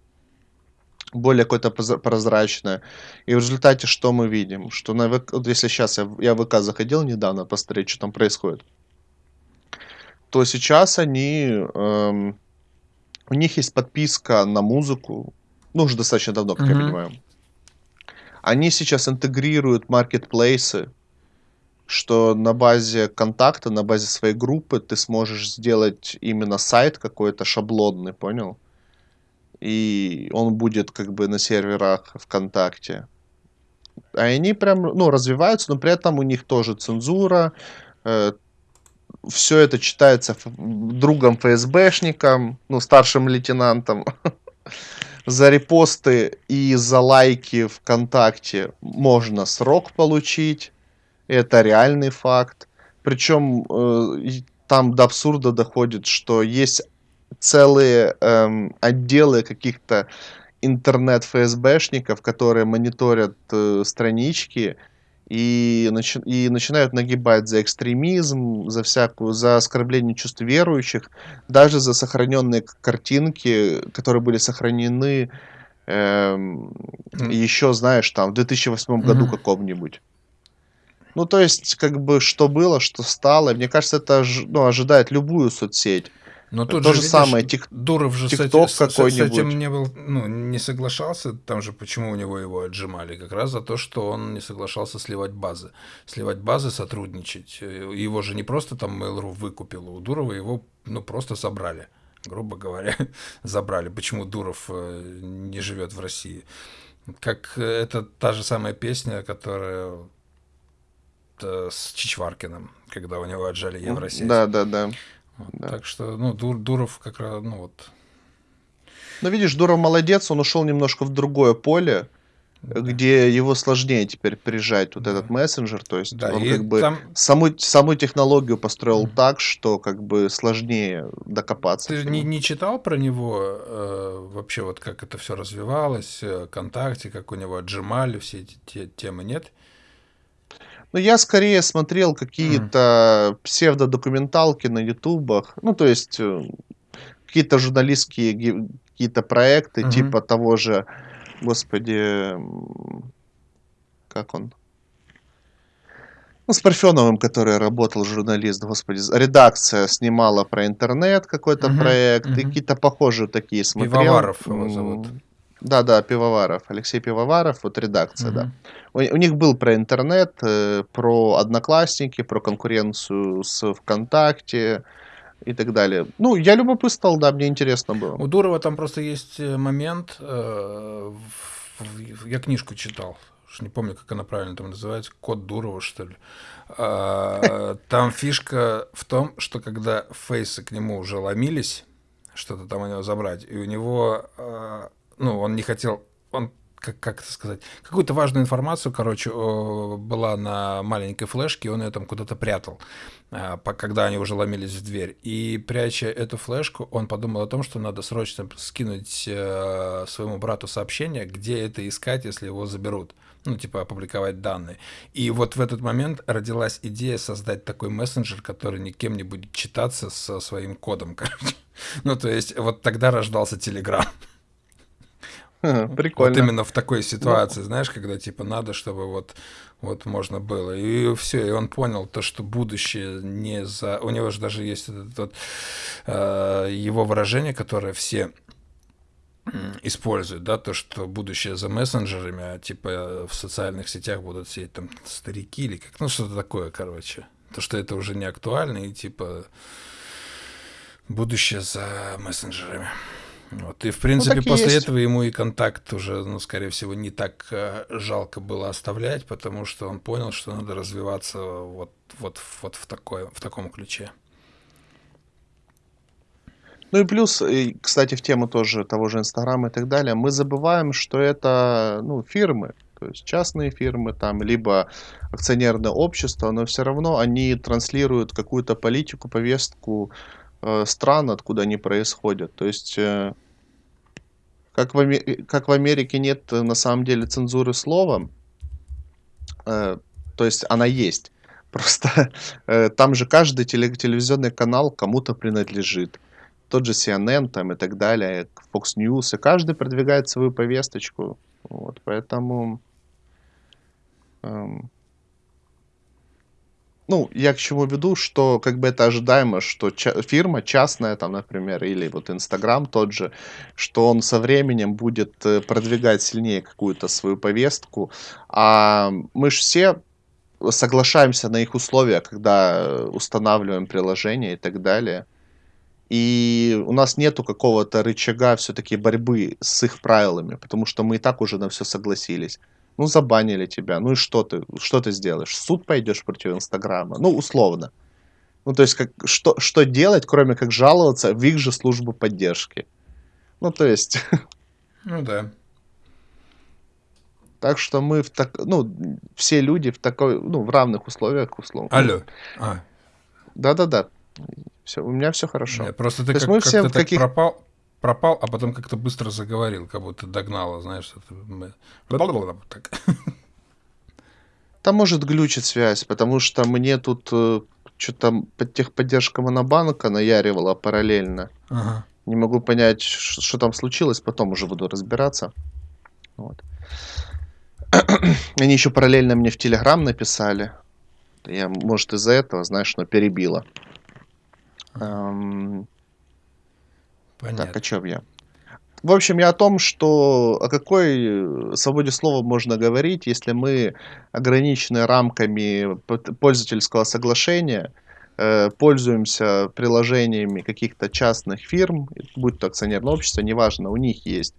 более какое-то прозрачное. И в результате что мы видим? Что на ВК, вот если сейчас я, я в ВК заходил недавно посмотреть, что там происходит, то сейчас они, эм, у них есть подписка на музыку, ну уже достаточно давно, как mm-hmm. я понимаю. Они сейчас интегрируют маркетплейсы, что на базе контакта, на базе своей группы ты сможешь сделать именно сайт какой-то шаблонный, понял? И он будет как бы на серверах ВКонтакте. А они прям, ну, развиваются, но при этом у них тоже цензура, э, все это читается другом ФСБшником, ну, старшим лейтенантом. За репосты и за лайки ВКонтакте можно срок получить. Это реальный факт. Причем э, там до абсурда доходит, что есть целые эм, отделы каких-то интернет-ФСБшников, которые мониторят э, странички и, начи и начинают нагибать за экстремизм, за всякую, за оскорбление чувств верующих, даже за сохраненные картинки, которые были сохранены эм, mm. еще, знаешь, там в 2008 mm-hmm. году каком-нибудь. Ну, то есть, как бы, что было, что стало. Мне кажется, это ну, ожидает любую соцсеть. Но тут То же, же самое, тик... Дуров же TikTok с, с, с этим не, был, ну, не соглашался, там же почему у него его отжимали, как раз за то, что он не соглашался сливать базы. Сливать базы, сотрудничать. Его же не просто там Mail.ru выкупил, у Дурова его ну, просто собрали, грубо говоря, забрали. Почему Дуров э, не живет в России? Как это та же самая песня, которая э, с Чичваркиным, когда у него отжали Евросеть. Да, да, да. Да. Так что, ну, Дур, Дуров как раз, ну вот. Ну, видишь, Дуров молодец, он ушел немножко в другое поле, да. где его сложнее теперь прижать вот да. этот мессенджер, то есть да, он как бы там... саму, саму технологию построил mm-hmm. так, что как бы сложнее докопаться. Ты не, не читал про него э, вообще вот как это все развивалось, э, ВКонтакте, как у него отжимали все эти те, темы, нет? Ну, я скорее смотрел какие-то псевдодокументалки на ютубах. Ну, то есть э, какие-то журналистские какие-то проекты, Мгм. типа того же, господи, как он? Ну, с Парфеновым, который работал журналист, господи, редакция снимала про интернет какой-то Мгм, проект, и какие-то похожие такие смотрел. Пивоваров его зовут. Да, да, Пивоваров, Алексей Пивоваров, вот редакция, угу. да. У, у них был про интернет, э, про одноклассники, про конкуренцию с ВКонтакте и так далее. Ну, я любопытствовал, да, мне интересно было. У Дурова там просто есть э, момент, э, я книжку читал, не помню, как она правильно там называется, Код Дурова, что ли. А, там фишка в том, что когда фейсы к нему уже ломились, что-то там у него забрать, и у него а, ну, он не хотел, он как, как это сказать, какую-то важную информацию, короче, была на маленькой флешке, он ее там куда-то прятал, а, когда они уже ломились в дверь. И пряча эту флешку, он подумал о том, что надо срочно скинуть э, своему брату сообщение, где это искать, если его заберут. Ну, типа, опубликовать данные. И вот в этот момент родилась идея создать такой мессенджер, который никем не будет читаться со своим кодом, короче. Ну, то есть, вот тогда рождался Телеграм. Прикольно. Вот именно в такой ситуации, знаешь, когда типа надо, чтобы вот вот можно было. И все, и он понял то, что будущее не за... У него же даже есть этот, этот э, его выражение, которое все используют, да, то, что будущее за мессенджерами, а типа в социальных сетях будут сидеть там старики или как, ну что-то такое, короче. То, что это уже не актуально, и типа будущее за мессенджерами. Вот, и, в принципе, ну, после есть. этого ему и контакт уже, ну, скорее всего, не так э, жалко было оставлять, потому что он понял, что надо развиваться вот, вот, вот в, такое, в таком ключе. Ну и плюс, и, кстати, в тему тоже того же Инстаграма и так далее, мы забываем, что это ну, фирмы, то есть частные фирмы, там, либо акционерное общество, но все равно они транслируют какую-то политику, повестку стран, откуда они происходят. То есть, э, как, в, как в Америке нет э, на самом деле цензуры слова, э, то есть она есть. Просто э, там же каждый теле, телевизионный канал кому-то принадлежит. Тот же CNN там и так далее, Fox News, и каждый продвигает свою повесточку. Вот, поэтому... Эм, ну, я к чему веду, что как бы это ожидаемо, что ча- фирма частная, там, например, или вот Инстаграм тот же, что он со временем будет э, продвигать сильнее какую-то свою повестку, а мы же все соглашаемся на их условия, когда устанавливаем приложение и так далее. И у нас нету какого-то рычага все-таки борьбы с их правилами, потому что мы и так уже на все согласились. Ну, забанили тебя. Ну и что ты? Что ты сделаешь? В суд пойдешь против Инстаграма? Ну, условно. Ну, то есть, как, что, что делать, кроме как жаловаться в их же службу поддержки? Ну, то есть... Ну да. Так что мы в так, ну, все люди в такой, ну, в равных условиях, условно. Алло. А. Да-да-да. Все, у меня все хорошо. Нет, просто ты как, мы все в каких... пропал, пропал, а потом как-то быстро заговорил, как будто догнала, знаешь, это так. Там может глючить связь, потому что мне тут э, что-то техподдержка Монобанка наяривала параллельно. Ага. Не могу понять, что там случилось, потом уже буду разбираться. Вот. Они еще параллельно мне в Телеграм написали. Я, может, из-за этого, знаешь, но перебило. Эм... Понятно. Так, о чем я? В общем, я о том, что о какой свободе слова можно говорить, если мы ограничены рамками пользовательского соглашения, э, пользуемся приложениями каких-то частных фирм, будь то акционерное общество, неважно, у них есть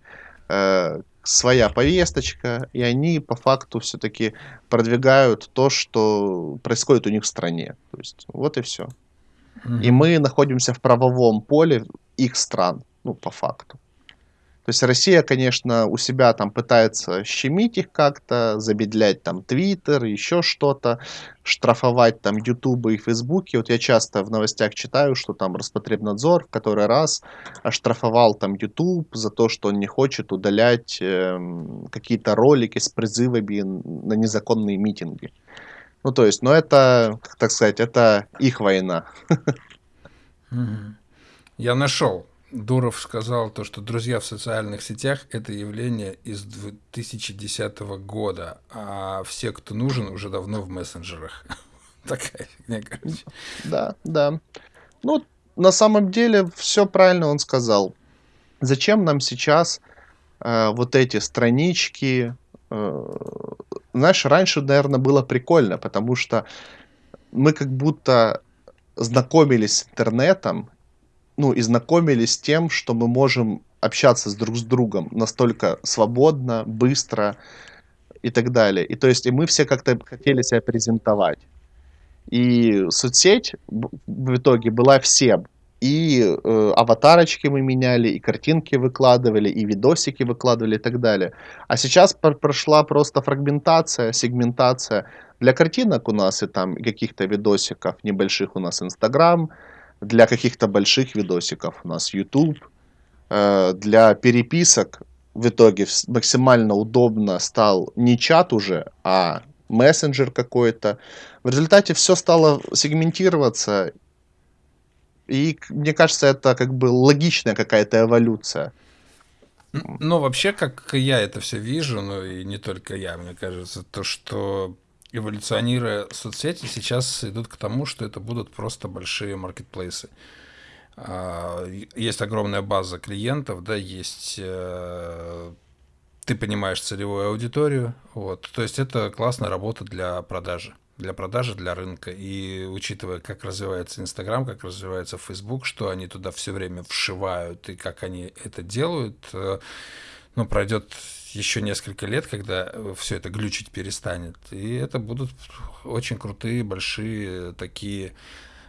э, своя повесточка, и они по факту все-таки продвигают то, что происходит у них в стране. То есть вот и все. И мы находимся в правовом поле их стран, ну, по факту. То есть Россия, конечно, у себя там пытается щемить их как-то, забедлять там Твиттер, еще что-то, штрафовать там Ютубы и Фейсбуки. Вот я часто в новостях читаю, что там Роспотребнадзор в который раз оштрафовал там Ютуб за то, что он не хочет удалять э, какие-то ролики с призывами на незаконные митинги. Ну, то есть, ну это, так сказать, это их война. Я нашел Дуров сказал то, что друзья в социальных сетях – это явление из 2010 года, а все, кто нужен, уже давно в мессенджерах. Такая фигня, короче. Да, да. Ну, на самом деле, все правильно он сказал. Зачем нам сейчас э, вот эти странички? Э, знаешь, раньше, наверное, было прикольно, потому что мы как будто знакомились с интернетом, ну, и знакомились с тем, что мы можем общаться с друг с другом настолько свободно, быстро и так далее. И то есть, и мы все как-то хотели себя презентовать. И соцсеть в итоге была всем. И э, аватарочки мы меняли, и картинки выкладывали, и видосики выкладывали и так далее. А сейчас прошла просто фрагментация, сегментация. Для картинок у нас и там каких-то видосиков небольших у нас Инстаграм, для каких-то больших видосиков у нас YouTube. Э, для переписок в итоге максимально удобно стал не чат уже, а мессенджер какой-то. В результате все стало сегментироваться. И мне кажется, это как бы логичная какая-то эволюция. Ну, вообще, как я это все вижу, ну и не только я, мне кажется, то, что эволюционируя соцсети, сейчас идут к тому, что это будут просто большие маркетплейсы. А, есть огромная база клиентов, да, есть э, ты понимаешь целевую аудиторию, вот, то есть это классная работа для продажи, для продажи, для рынка, и учитывая, как развивается Инстаграм, как развивается Фейсбук, что они туда все время вшивают и как они это делают, э, ну, пройдет еще несколько лет, когда э, все это глючить перестанет. И это будут очень крутые, большие такие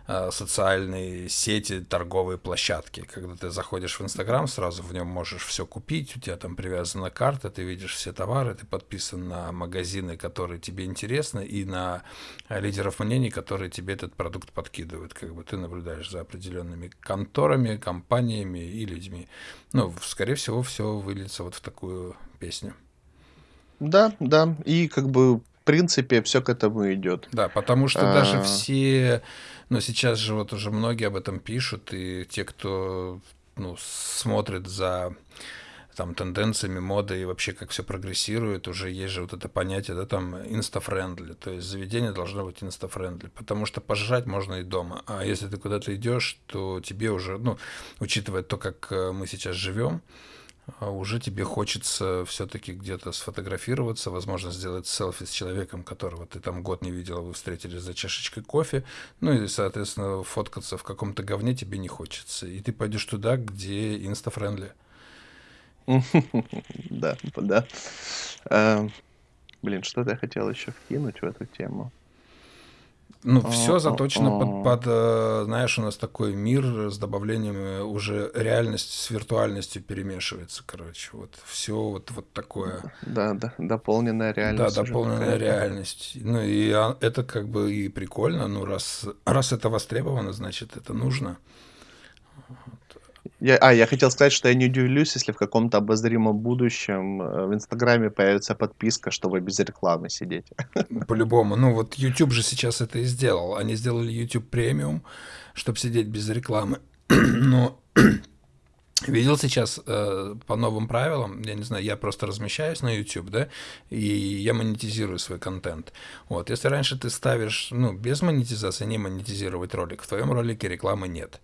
социальные сети, торговые площадки. Когда ты заходишь в Инстаграм, сразу в нем можешь все купить, у тебя там привязана карта, ты видишь все товары, ты подписан на магазины, которые тебе интересны, и на лидеров мнений, которые тебе этот продукт подкидывают. Как бы ты наблюдаешь за определенными конторами, компаниями и людьми. Ну, скорее всего, все выльется вот в такую песню. Да, да. И как бы в принципе все к этому идет. Да, потому что а... даже все, ну сейчас же вот уже многие об этом пишут, и те, кто ну, смотрит за там тенденциями моды и вообще как все прогрессирует, уже есть же вот это понятие, да, там insta-friendly, то есть заведение должно быть insta-friendly, потому что пожрать можно и дома, а если ты куда-то идешь, то тебе уже, ну, учитывая то, как э, мы сейчас живем, уже тебе хочется все-таки где-то сфотографироваться, возможно, сделать селфи с человеком, которого ты там год не видел, а вы встретились за чашечкой кофе, ну и, соответственно, фоткаться в каком-то говне тебе не хочется. И ты пойдешь туда, где инстафрендли. Да, да. Эм, Блин, что-то я хотел еще вкинуть в эту тему. Ну, все заточено под, под, э, знаешь, у нас такой мир с добавлением э, уже реальность с виртуальностью перемешивается, короче. Вот все вот, вот такое. Да, да, дополненная Да, реальность уже дополненная реальность. Ну, и а, это как бы и прикольно, ну, раз, раз это востребовано, значит, это нужно. Я, а, я хотел сказать, что я не удивлюсь, если в каком-то обозримом будущем э, в Инстаграме появится подписка, чтобы без рекламы сидеть. По-любому. Ну, вот YouTube же сейчас это и сделал. Они сделали YouTube премиум, чтобы сидеть без рекламы. Но видел сейчас э, по новым правилам, я не знаю, я просто размещаюсь на YouTube, да, и я монетизирую свой контент. Вот, если раньше ты ставишь, ну, без монетизации, не монетизировать ролик, в твоем ролике рекламы нет.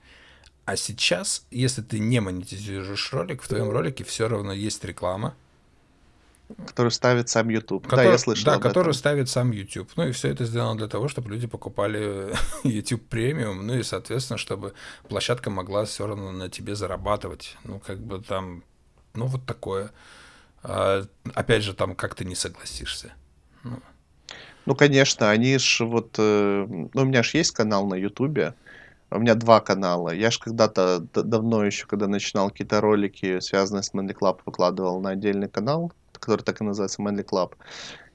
А сейчас, если ты не монетизируешь ролик, в твоем ролике все равно есть реклама, Который ставит сам YouTube. да, Который- я слышал Да, которую этом. ставит сам YouTube. Ну и все это сделано для того, чтобы люди покупали YouTube премиум, ну и, соответственно, чтобы площадка могла все равно на тебе зарабатывать. Ну, как бы там, ну, вот такое. А, опять же, там как ты не согласишься. Ну, конечно, они ж вот... э, Ну, у меня же есть канал на Ютубе. У меня два канала. Я ж когда-то давно еще, когда начинал какие-то ролики, связанные с Manly Club, выкладывал на отдельный канал, который так и называется Manly Club.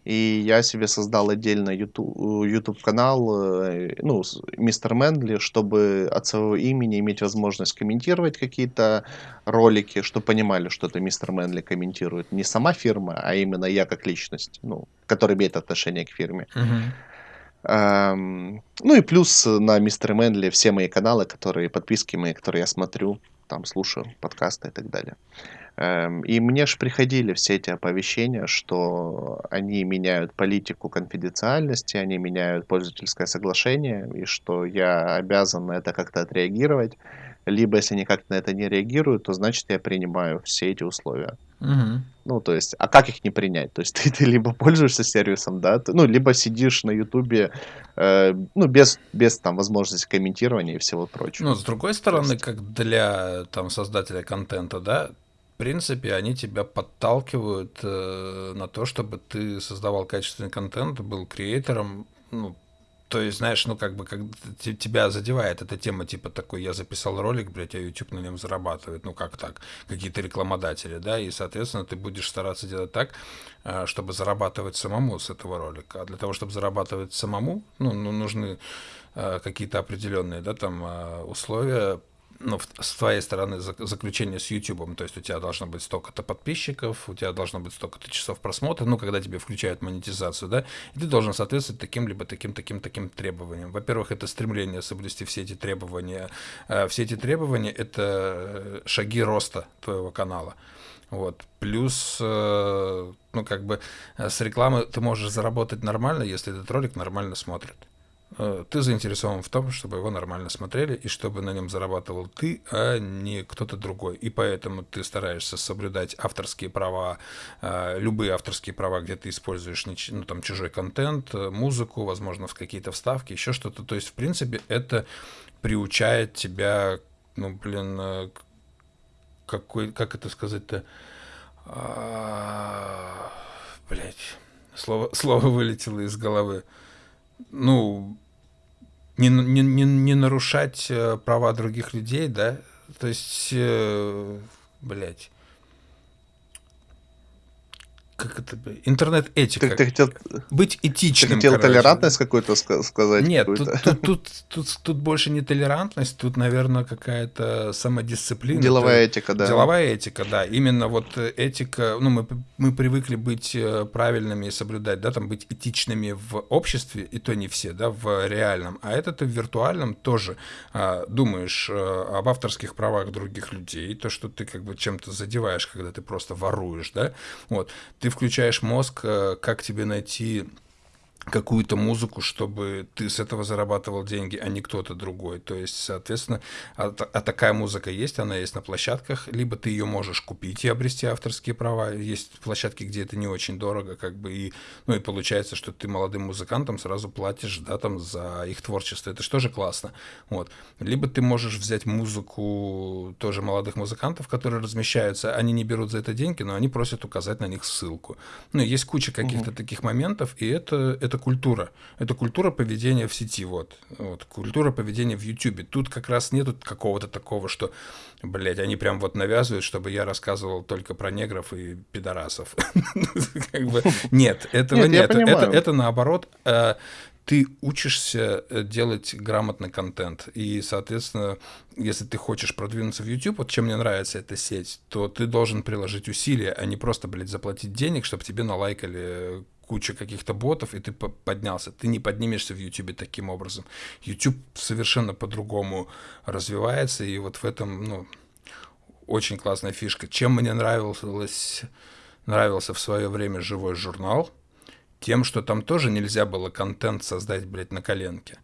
И я себе создал отдельно YouTube, YouTube канал, э, ну, Мистер Мэнли, чтобы от своего имени иметь возможность комментировать какие-то ролики, чтобы понимали, что это Мистер Мэнли комментирует. Не сама фирма, а именно я как личность, ну, который имеет отношение к фирме. Эм, ну и плюс на Мистер Мэнли все мои каналы, которые, подписки мои, которые я смотрю, там слушаю подкасты и так далее. Эм, и мне же приходили все эти оповещения, что они меняют политику конфиденциальности, они меняют пользовательское соглашение, и что я обязан на это как-то отреагировать. Либо, если никак на это не реагируют, то значит я принимаю все эти условия. Ну, то есть, а как их не принять? То есть ты, ты либо пользуешься сервисом, да, ты- ну, либо сидишь на Ютубе, э, ну, без, без там возможности комментирования и всего прочего. Ну, с другой стороны, есть- как для там создателя контента, да, в принципе, они тебя подталкивают э, на то, чтобы ты создавал качественный контент, был креатором, ну, то есть, знаешь, ну, как бы, как те- тебя задевает эта тема, типа такой, я записал ролик, блядь, а YouTube на нем зарабатывает, ну, как так, какие-то рекламодатели, да, и, соответственно, ты будешь стараться делать так, э, чтобы зарабатывать самому с этого ролика. А для того, чтобы зарабатывать самому, ну, ну нужны э, какие-то определенные, да, там э, условия, ну, с твоей стороны зак- заключение с YouTube, то есть у тебя должно быть столько-то подписчиков, у тебя должно быть столько-то часов просмотра, ну, когда тебе включают монетизацию, да, и ты должен соответствовать таким либо таким, таким, таким требованиям. Во-первых, это стремление соблюсти все эти требования. Э, Все эти требования — это э, шаги роста твоего канала. Вот. Плюс, э, ну, как бы с рекламы ты можешь заработать нормально, если этот ролик нормально смотрит. Э, Ты заинтересован в том, чтобы его нормально смотрели и чтобы на нем зарабатывал ты, а не кто-то другой. И поэтому ты стараешься соблюдать авторские права, э, любые авторские права, где ты используешь ну, там, чужой контент, э, музыку, возможно, в какие-то вставки, еще что-то. То есть, в принципе, это приучает тебя, ну, блин, какой, как это сказать-то, Блять, слово, слово вылетело из головы. Ну, не, не, не, не нарушать э, права других людей, да? То есть, э, блядь, как это, интернет-этика. Ты, ты хотел, Быть ты этичным, хотел короче. толерантность какую-то ска- сказать? Нет, тут, какую-то? тут, тут, тут, тут больше не толерантность, тут, наверное, какая-то самодисциплина. Деловая Это- этика, да. Деловая этика, да. Именно вот э, этика, ну, мы, мы привыкли быть э, правильными и соблюдать, да, там, быть этичными в обществе, и то не все, да, в реальном. А это ты в виртуальном тоже а, думаешь э, об авторских правах других людей, то, что ты как бы чем-то задеваешь, когда ты просто воруешь, да. Вот. Ты включаешь мозг, э, как тебе найти какую-то музыку, чтобы ты с этого зарабатывал деньги, а не кто-то другой. То есть, соответственно, а, а такая музыка есть, она есть на площадках, либо ты ее можешь купить и обрести авторские права. Есть площадки, где это не очень дорого, как бы, и, ну, и получается, что ты молодым музыкантам сразу платишь, да, там, за их творчество. Это же тоже классно. Вот. Либо ты можешь взять музыку тоже молодых музыкантов, которые размещаются, они не берут за это деньги, но они просят указать на них ссылку. Ну, есть куча каких-то угу. таких моментов, и это, это культура. Это культура поведения в сети, вот. вот. Культура поведения в Ютубе. Тут как раз нету какого-то такого, что, блядь, они прям вот навязывают, чтобы я рассказывал только про негров и пидорасов. Нет, этого нет. Это, наоборот э, ты учишься э, делать грамотный контент. И, соответственно, если ты хочешь продвинуться в YouTube, вот чем мне нравится эта сеть, то ты должен приложить усилия, а не просто, блядь, заплатить денег, чтобы тебе налайкали куча каких-то ботов, и ты поднялся. Ты не поднимешься в YouTube таким образом. YouTube совершенно по-другому развивается, и вот в этом, ну, очень классная фишка. Чем мне нравилось, нравился в свое время живой журнал, тем, что там тоже нельзя было контент создать, блядь, на коленке.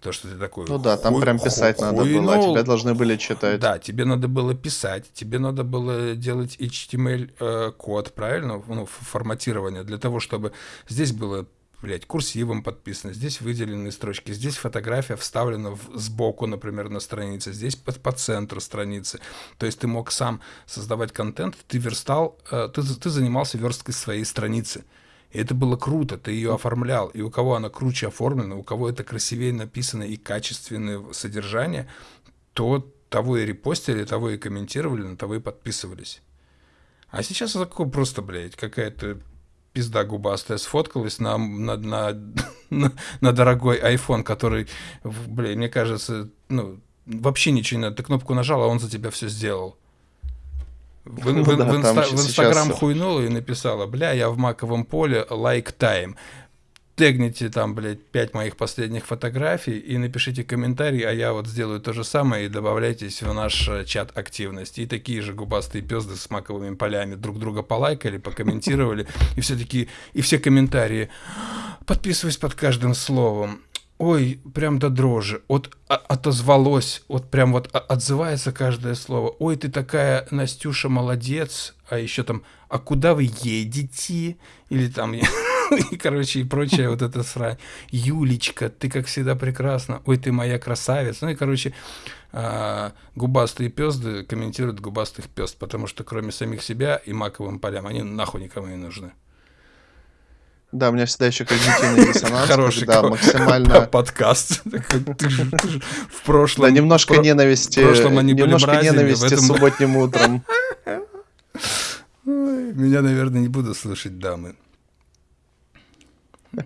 То, что ты такой... Ну да, там хуй, прям писать хуй, надо хуйнул. было, а тебя должны были читать. Да, тебе надо было писать, тебе надо было делать HTML-код, э, правильно? Ну, форматирование, для того, чтобы здесь было блядь, курсивом подписано, здесь выделены строчки, здесь фотография вставлена в, сбоку, например, на странице, здесь по, по центру страницы. То есть ты мог сам создавать контент, ты верстал, э, ты, ты занимался версткой своей страницы. Это было круто, ты ее оформлял. И у кого она круче оформлена, у кого это красивее написано и качественное содержание, то того и репостили, того и комментировали, на того и подписывались. А сейчас это такое просто, блядь, какая-то пизда губастая сфоткалась на, на, на, на, на дорогой iPhone, который, блядь, мне кажется, ну, вообще ничего не надо. Ты кнопку нажал, а он за тебя все сделал. В, ну, в, да, в, инста, в Инстаграм сейчас... хуйнула и написала, бля, я в маковом поле, лайк like тайм. Тегните там, блядь, пять моих последних фотографий и напишите комментарий, а я вот сделаю то же самое и добавляйтесь в наш э, чат активности. И такие же губастые пезды с маковыми полями друг друга полайкали, покомментировали, и все таки и все комментарии. Подписываюсь под каждым словом ой, прям до дрожи, вот отозвалось, вот прям вот отзывается каждое слово. Ой, ты такая, Настюша, молодец, а еще там, а куда вы едете? Или там, и, короче, и прочее вот это срань. Юлечка, ты как всегда прекрасна. Ой, ты моя красавица. Ну и, короче, а, губастые пезды комментируют губастых пезд, потому что кроме самих себя и маковым полям, они нахуй никому не нужны. Да, у меня всегда еще когнитивный диссонанс. Хороший да, максимально... подкаст. В прошлом... Да, немножко ненависти. Немножко ненависти субботним утром. Меня, наверное, не буду слушать дамы. Я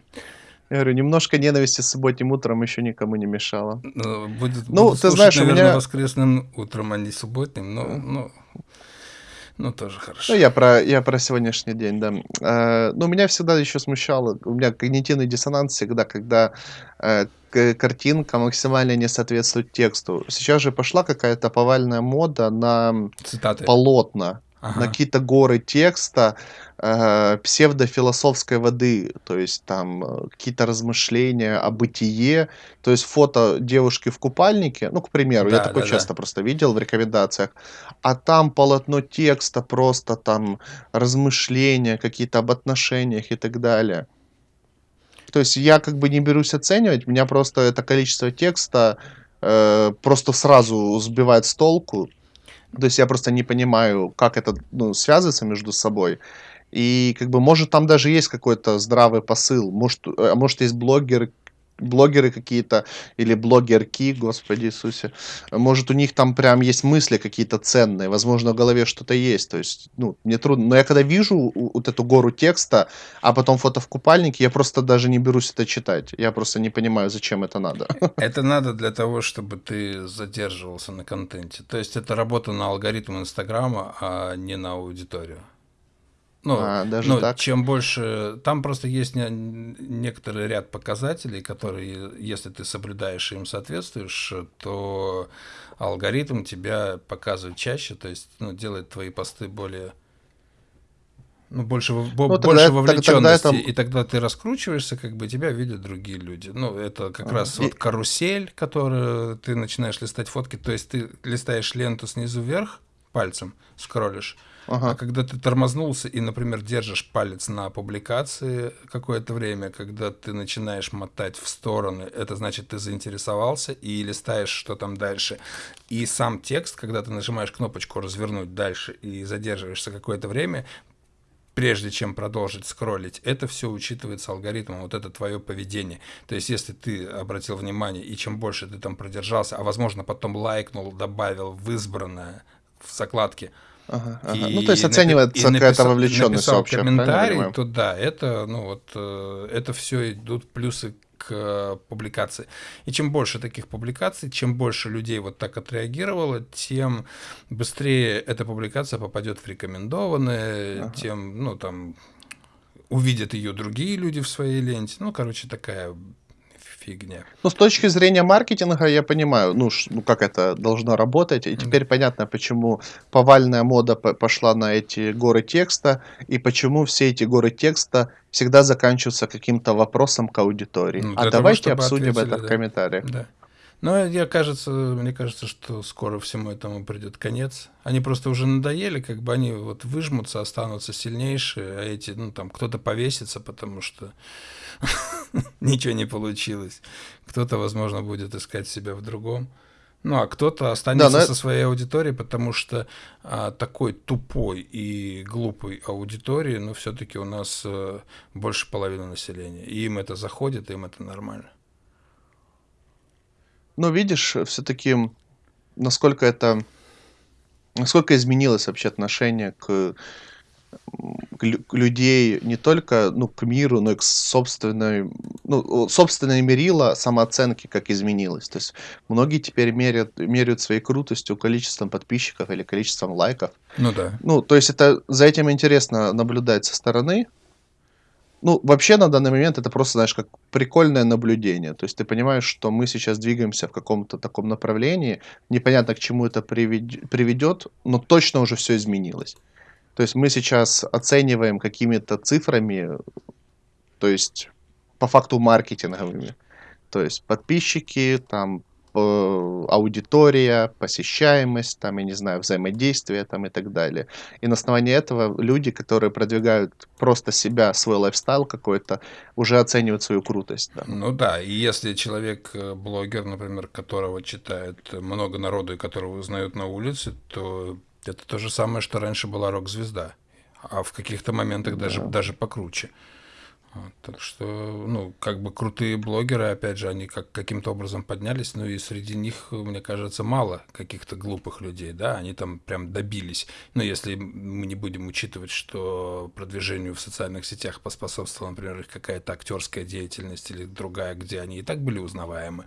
говорю, немножко ненависти субботним утром еще никому не мешало. Ну, будет, ну ты слушать, знаешь, наверное, у меня... воскресным утром, а не субботним, но... но... Ну, тоже хорошо. Ну, я про, я про сегодняшний день, да. Э, ну, меня всегда еще смущало, у меня когнитивный диссонанс всегда, когда э, картинка максимально не соответствует тексту. Сейчас же пошла какая-то повальная мода на Цитаты. полотна ага. на какие-то горы текста э, псевдофилософской воды, то есть там э, какие-то размышления о бытие, то есть фото девушки в купальнике, ну, к примеру, да, я такое да, часто да. просто видел в рекомендациях, а там полотно текста, просто там размышления какие-то об отношениях и так далее. То есть я как бы не берусь оценивать, меня просто это количество текста э, просто сразу сбивает с толку. То есть я просто не понимаю, как это ну, связывается между собой. И как бы может там даже есть какой-то здравый посыл. Может, а может есть блогеры, блогеры какие-то или блогерки, Господи Иисусе, может у них там прям есть мысли какие-то ценные, возможно в голове что-то есть, то есть, ну, мне трудно, но я когда вижу вот эту гору текста, а потом фото в купальнике, я просто даже не берусь это читать, я просто не понимаю, зачем это надо. Это надо для того, чтобы ты задерживался на контенте, то есть это работа на алгоритм Инстаграма, а не на аудиторию. Ну, а, даже ну, так? чем больше... Там просто есть не, некоторый ряд показателей, которые, если ты соблюдаешь и им соответствуешь, то алгоритм тебя показывает чаще, то есть ну, делает твои посты более ну, больше, ну, больше тогда, вовлеченности, тогда это... и тогда ты раскручиваешься, как бы тебя видят другие люди. Ну, это как а, раз и... вот карусель, которую ты начинаешь листать фотки, то есть ты листаешь ленту снизу вверх пальцем, скроллишь, Ага. А когда ты тормознулся и, например, держишь палец на публикации какое-то время, когда ты начинаешь мотать в стороны, это значит, ты заинтересовался и листаешь, что там дальше. И сам текст, когда ты нажимаешь кнопочку «Развернуть дальше» и задерживаешься какое-то время, прежде чем продолжить скроллить, это все учитывается алгоритмом, вот это твое поведение. То есть, если ты обратил внимание, и чем больше ты там продержался, а возможно потом лайкнул, добавил в избранное в закладке – Ага, ага. И, ну, то есть оценивается и какая-то вовлеченность общая. комментарий, то да, это, ну, вот, э, это все идут плюсы к э, публикации. И чем больше таких публикаций, чем больше людей вот так отреагировало, тем быстрее эта публикация попадет в рекомендованные, ага. тем, ну, там, увидят ее другие люди в своей ленте. Ну, короче, такая фигня. Ну, с точки зрения маркетинга я понимаю, ну, ш, ну как это должно работать. И теперь mm. понятно, почему повальная мода пошла на эти горы текста, и почему все эти горы текста всегда заканчиваются каким-то вопросом к аудитории. Ну, а давайте того, обсудим это да. в комментариях. Да. Но я кажется, мне кажется, что скоро всему этому придет конец. Они просто уже надоели, как бы они вот выжмутся, останутся сильнейшие, а эти, ну там, кто-то повесится, потому что ничего не получилось. Кто-то, возможно, будет искать себя в другом. Ну, а кто-то останется да, но... со своей аудиторией, потому что а, такой тупой и глупой аудитории, ну, все-таки у нас а, больше половины населения. И им это заходит, им это нормально. Но видишь, все-таки насколько это, насколько изменилось вообще отношение к людей не только ну, к миру, но и к собственной, ну, собственной мерила самооценки, как изменилось. То есть многие теперь меряют, меряют своей крутостью количеством подписчиков или количеством лайков. Ну да. Ну, то есть это за этим интересно наблюдать со стороны, ну, вообще на данный момент это просто, знаешь, как прикольное наблюдение. То есть ты понимаешь, что мы сейчас двигаемся в каком-то таком направлении, непонятно к чему это приведет, но точно уже все изменилось. То есть мы сейчас оцениваем какими-то цифрами, то есть по факту маркетинговыми. То есть подписчики, там Э, аудитория, посещаемость, там, я не знаю, взаимодействие там и так далее. И на основании этого люди, которые продвигают просто себя, свой лайфстайл какой-то, уже оценивают свою крутость. Да. Ну да, и если человек, э, блогер, например, которого читает много народу и которого узнают на улице, то это то же самое, что раньше была рок-звезда, а в каких-то моментах да. даже, даже покруче. Вот, так что, ну, как бы крутые блогеры, опять же, они как, каким-то образом поднялись, но и среди них, мне кажется, мало каких-то глупых людей, да, они там прям добились. Но если мы не будем учитывать, что продвижению в социальных сетях поспособствовала, например, их какая-то актерская деятельность или другая, где они и так были узнаваемы,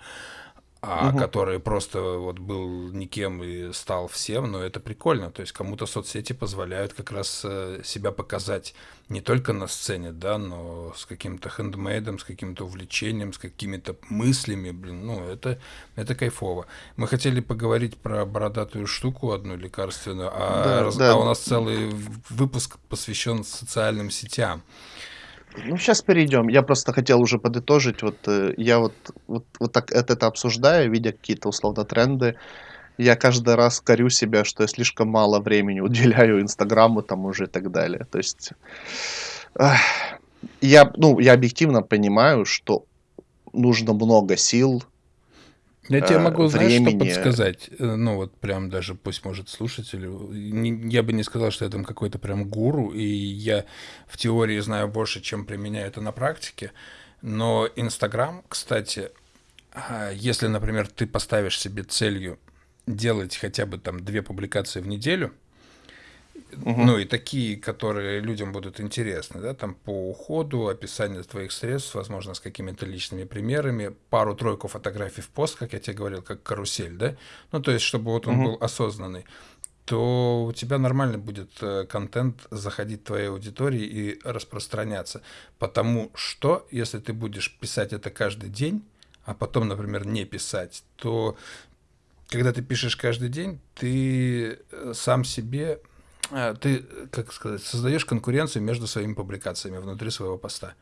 а угу. который просто вот был никем и стал всем, но это прикольно. То есть кому-то соцсети позволяют как раз э, себя показать не только на сцене, да, но с каким-то хендмейдом, с каким-то увлечением, с какими-то мыслями, блин, ну, это, это кайфово. Мы хотели поговорить про бородатую штуку одну лекарственную, а, да, раз, да. а у нас целый выпуск посвящен социальным сетям. Ну, сейчас перейдем. Я просто хотел уже подытожить. Вот э, я вот, вот, вот так это, это обсуждаю, видя какие-то условно тренды. Я каждый раз корю себя, что я слишком мало времени уделяю Инстаграму там уже и так далее. То есть эх, я, ну, я объективно понимаю, что нужно много сил, я тебе могу, знаешь, времени... что подсказать? Э, ну, вот прям даже, пусть может слушатель, я бы не сказал, что я там какой-то прям гуру, и я в теории знаю больше, чем применяю это на практике, но Инстаграм, кстати, а, если, например, ты поставишь себе целью делать хотя бы там две публикации в неделю – Угу. Ну и такие, которые людям будут интересны, да, там по уходу, описание твоих средств, возможно, с какими-то личными примерами, пару-тройку фотографий в пост, как я тебе говорил, как карусель, да, ну то есть, чтобы вот он угу. был осознанный то у тебя нормально будет э, контент заходить в твоей аудитории и распространяться. Потому что, если ты будешь писать это каждый день, а потом, например, не писать, то когда ты пишешь каждый день, ты э, сам себе ты, как сказать, создаешь конкуренцию между своими публикациями внутри своего поста.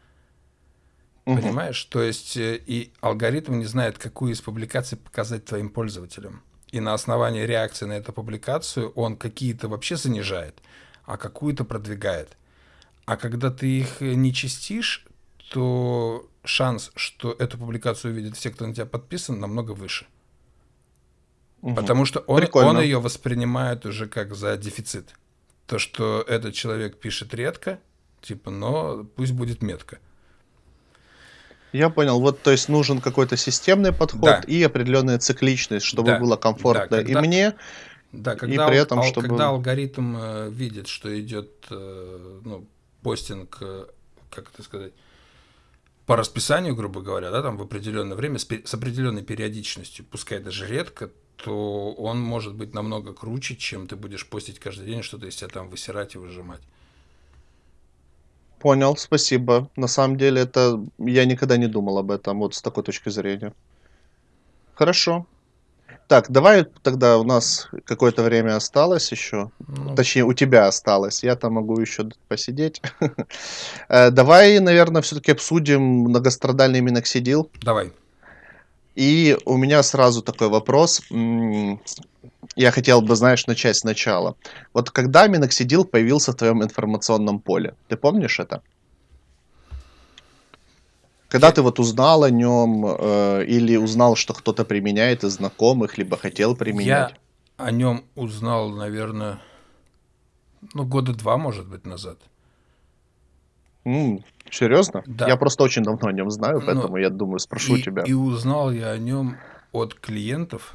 Угу. Понимаешь? То есть э, и алгоритм не знает, какую из публикаций показать твоим пользователям. И на основании реакции на эту публикацию он какие-то вообще занижает, а какую-то продвигает. А когда ты их не чистишь, то шанс, что эту публикацию увидят все, кто на тебя подписан, намного выше. Угу. Потому что он, он ее воспринимает уже как за дефицит. То, что этот человек пишет редко, типа, но пусть будет метко. Я понял. Вот, то есть нужен какой-то системный подход да. и определенная цикличность, чтобы да. было комфортно да, когда, и мне, да, когда, и при этом, ал, чтобы... Когда алгоритм э, видит, что идет э, ну, постинг, э, как это сказать, по расписанию, грубо говоря, да, там в определенное время с, с определенной периодичностью, пускай даже редко, то он может быть намного круче, чем ты будешь постить каждый день, что-то из себя там высирать и выжимать. Понял, спасибо. На самом деле это я никогда не думал об этом вот с такой точки зрения. Хорошо. Так, давай тогда у нас какое-то время осталось еще. Ну, Точнее, у тебя осталось. Я там могу еще посидеть. Э, давай, наверное, все-таки обсудим многострадальный миноксидил. Давай. И у меня сразу такой вопрос. Я хотел бы, знаешь, начать сначала. Вот когда миноксидил появился в твоем информационном поле? Ты помнишь это? Когда ты вот узнал о нем э, или узнал, что кто-то применяет из знакомых, либо хотел применять? Я о нем узнал, наверное, ну, года два, может быть, назад. М, серьезно? Да. Я просто очень давно о нем знаю, ну, поэтому ну, я думаю, спрошу и, тебя. И узнал я о нем от клиентов,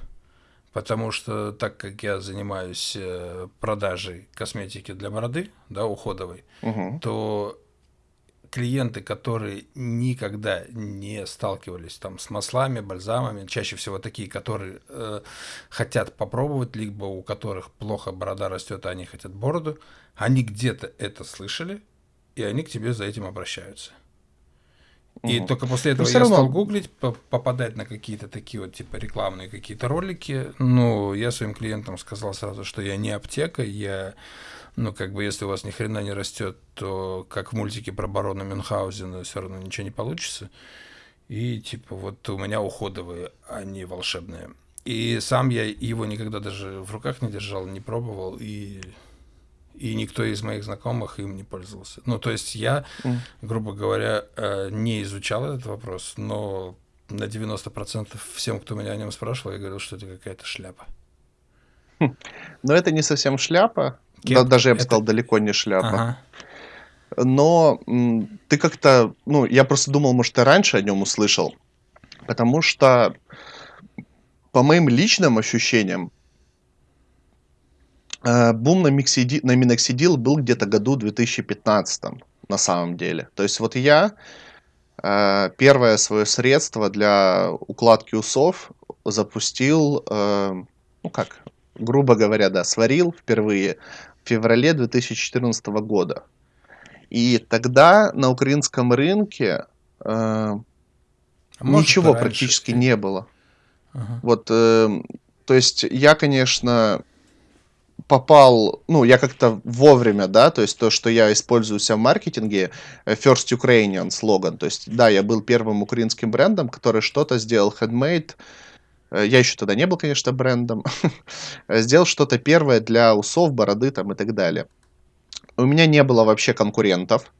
потому что так как я занимаюсь э, продажей косметики для бороды, да, уходовой, угу. то клиенты, которые никогда не сталкивались там с маслами, бальзамами, чаще всего такие, которые э, хотят попробовать, либо у которых плохо борода растет, а они хотят бороду, они где-то это слышали, и они к тебе за этим обращаются. И угу. только после этого я равно... стал гуглить, попадать на какие-то такие вот типа рекламные какие-то ролики. Ну, я своим клиентам сказал сразу, что я не аптека, я ну, как бы, если у вас ни хрена не растет, то как в мультике про барона Мюнхгаузена все равно ничего не получится. И, типа, вот у меня уходовые, а не волшебные. И сам я его никогда даже в руках не держал, не пробовал, и, и никто из моих знакомых им не пользовался. Ну, то есть я, грубо говоря, э, не изучал этот вопрос, но на 90% всем, кто меня о нем спрашивал, я говорил, что это какая-то шляпа. Но это не совсем шляпа, да, даже я бы это... сказал, далеко не шляпа. Ага. Но ты как-то, ну, я просто думал, может, ты раньше о нем услышал, потому что, по моим личным ощущениям, бум на, миксиди, на миноксидил был где-то году 2015 на самом деле. То есть вот я э, первое свое средство для укладки усов запустил, э, ну как, грубо говоря, да, сварил впервые в феврале 2014 года. И тогда на украинском рынке э, а ничего практически не было. Ага. Вот, э, то есть я, конечно, попал, ну, я как-то вовремя, да, то есть то, что я использую себя в маркетинге, э, First Ukrainian слоган, то есть, да, я был первым украинским брендом, который что-то сделал handmade, Э, я еще тогда не был, конечно, брендом, сделал что-то первое для усов, бороды там и так далее. У меня не было вообще конкурентов,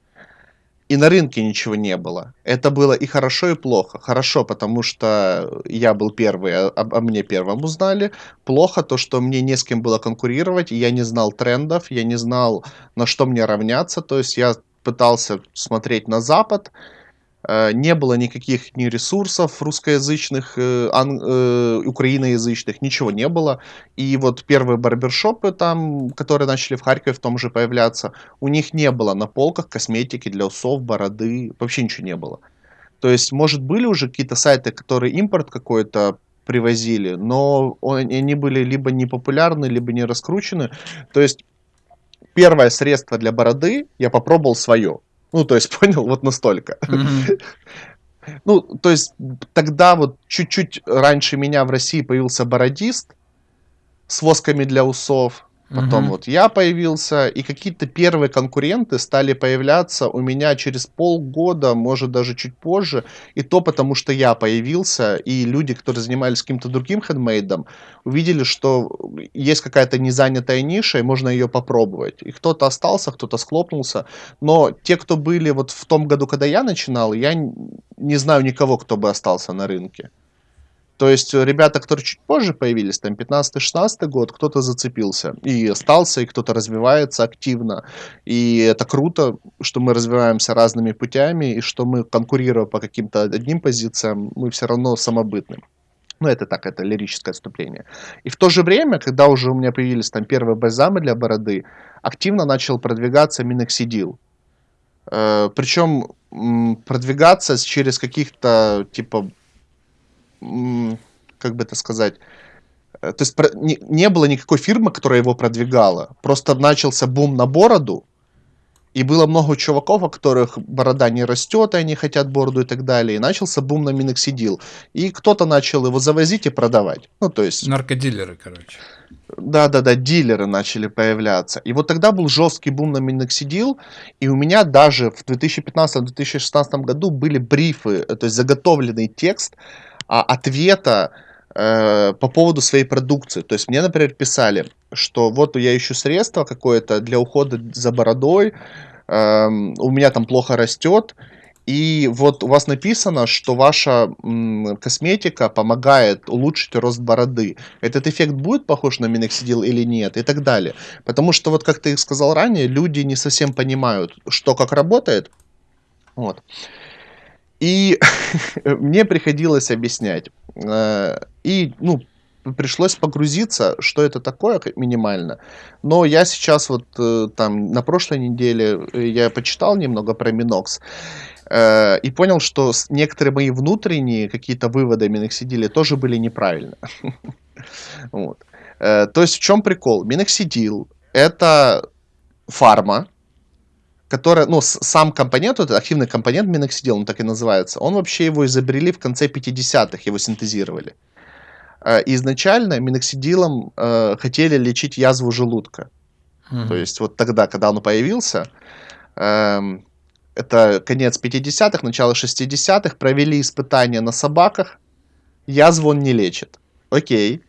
и на рынке ничего не было. Это было и хорошо, и плохо. Хорошо, потому что я был первый, а, а мне первым узнали. Плохо то, что мне не с кем было конкурировать, я не знал трендов, я не знал, на что мне равняться. То есть я пытался смотреть на Запад, не было никаких ни ресурсов русскоязычных, э, ан, э, украиноязычных, ничего не было. И вот первые барбершопы там, которые начали в Харькове в том же появляться, у них не было на полках косметики для усов, бороды, вообще ничего не было. То есть, может, были уже какие-то сайты, которые импорт какой-то привозили, но они были либо не популярны, либо не раскручены. То есть, первое средство для бороды я попробовал свое. Ну, то есть, понял, вот настолько. Mm-hmm. Ну, то есть, тогда вот чуть-чуть раньше меня в России появился бородист с восками для усов. Потом Мгм. вот я появился, и какие-то первые конкуренты стали появляться у меня через полгода, может даже чуть позже. И то потому, что я появился, и люди, которые занимались каким-то другим хендмейдом, увидели, что есть какая-то незанятая ниша, и можно ее попробовать. И кто-то остался, кто-то схлопнулся. Но те, кто были вот в том году, когда я начинал, я не знаю никого, кто бы остался на рынке. То есть э, ребята, которые чуть позже появились, там 15-16 год, кто-то зацепился и остался, и кто-то развивается активно. И это круто, что мы развиваемся разными путями, и что мы, конкурируя по каким-то одним позициям, мы все равно самобытны. Ну, это так, это лирическое отступление. И в то же время, когда уже у меня появились там первые бальзамы для бороды, активно начал продвигаться миноксидил. Э, причем продвигаться через каких-то, типа, как бы это сказать, э, то есть не, не было никакой фирмы, которая его продвигала. Просто начался бум на бороду, и было много чуваков, у которых борода не растет, и они хотят бороду и так далее. И начался бум на миноксидил. И кто-то начал его завозить и продавать. Ну, то есть, Наркодилеры, короче. да-да-да, дилеры начали появляться. И вот тогда был жесткий бум на миноксидил, и у меня даже в 2015-2016 году были брифы, э, то есть заготовленный текст а, ответа э, по поводу своей продукции. То есть мне, например, писали, что вот я ищу средство какое-то для ухода за бородой, эм, у меня там плохо растет, и вот у вас написано, что ваша м, косметика помогает улучшить рост бороды. Этот эффект будет похож на миноксидил или нет? И так далее. Потому что, вот как ты сказал ранее, люди не совсем понимают, что как работает. Вот. И мне приходилось объяснять. Э, И, ну, пришлось погрузиться, что это такое минимально. Но я сейчас вот э, там на прошлой неделе э, я почитал немного про Минокс и понял, что некоторые мои внутренние какие-то выводы о миноксидиле тоже были. Э, То есть в чем прикол? Миноксидил это фарма, которая, ну, сам компонент, вот этот активный компонент миноксидил, он так и называется, он вообще его изобрели в конце 50-х, его синтезировали. Э, изначально миноксидилом э, хотели лечить язву желудка. Мгм. То есть вот тогда, когда он появился, эм, это конец 50-х, начало 60-х, провели испытания на собаках, язву он не лечит. Окей.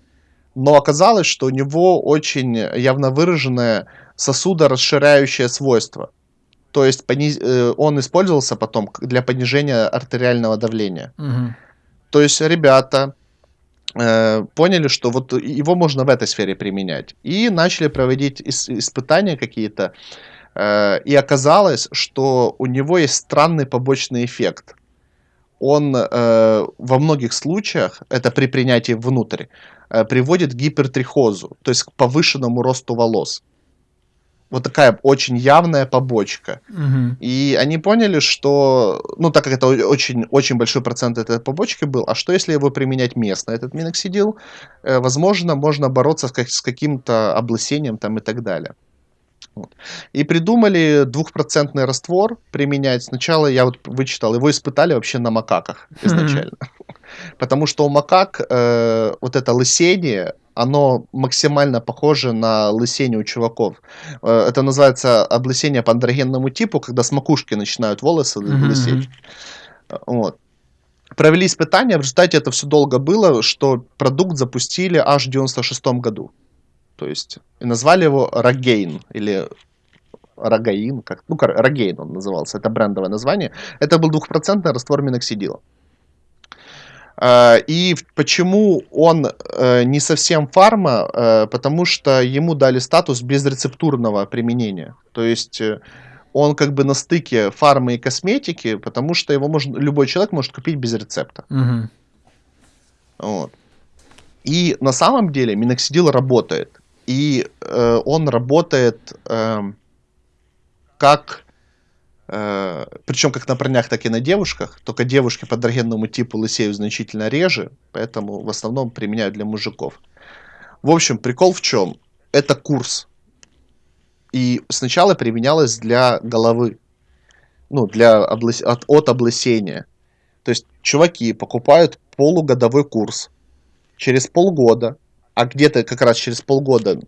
Но оказалось, что у него очень явно выраженное сосудорасширяющее свойство. То есть пониз- э, он использовался потом для понижения артериального давления. Мгм. То есть ребята э, поняли, что вот его можно в этой сфере применять. И начали проводить ис- испытания какие-то. э, и оказалось, что у него есть странный побочный эффект. Он э, во многих случаях, это при принятии внутрь, э, приводит к гипертрихозу, то есть к повышенному росту волос. Вот такая очень явная побочка. Мгм. И они поняли, что, ну, так как это очень, очень большой процент этой побочки был, а что если его применять местно, этот миноксидил, э, возможно, можно бороться с, как- с каким-то облысением там и так далее. Вот. И придумали двухпроцентный раствор применять. Сначала я вот вычитал, его испытали вообще на макаках изначально. Потому что у макак э, вот это лысение, оно максимально похоже на лысение у чуваков. Э, это называется облысение по андрогенному типу, когда с макушки начинают волосы Мгм, лысеть. Э, Вот. Провели испытания, в результате это все долго было, что продукт запустили аж в 96 году. То есть, и назвали его Рогейн, или Рогаин, как, ну, Рогейн он назывался, это брендовое название. Это был двухпроцентный раствор миноксидила. Э, И почему он э, не совсем фарма, э, потому что ему дали статус безрецептурного применения. То есть э, он как бы на стыке фармы и косметики, потому что его можно, любой человек может купить без рецепта. Мгм. Вот. И на самом деле миноксидил работает. И э, он работает эм, как... э, причем как на парнях, так и на девушках. Только девушки по андрогенному типу лысеют значительно реже, поэтому в основном применяют для мужиков. В общем, прикол в чем? Это курс. И сначала применялось для головы. Ну, для облыс- от, от облысения. То есть чуваки покупают полугодовой курс. Через полгода, а где-то как раз через полгода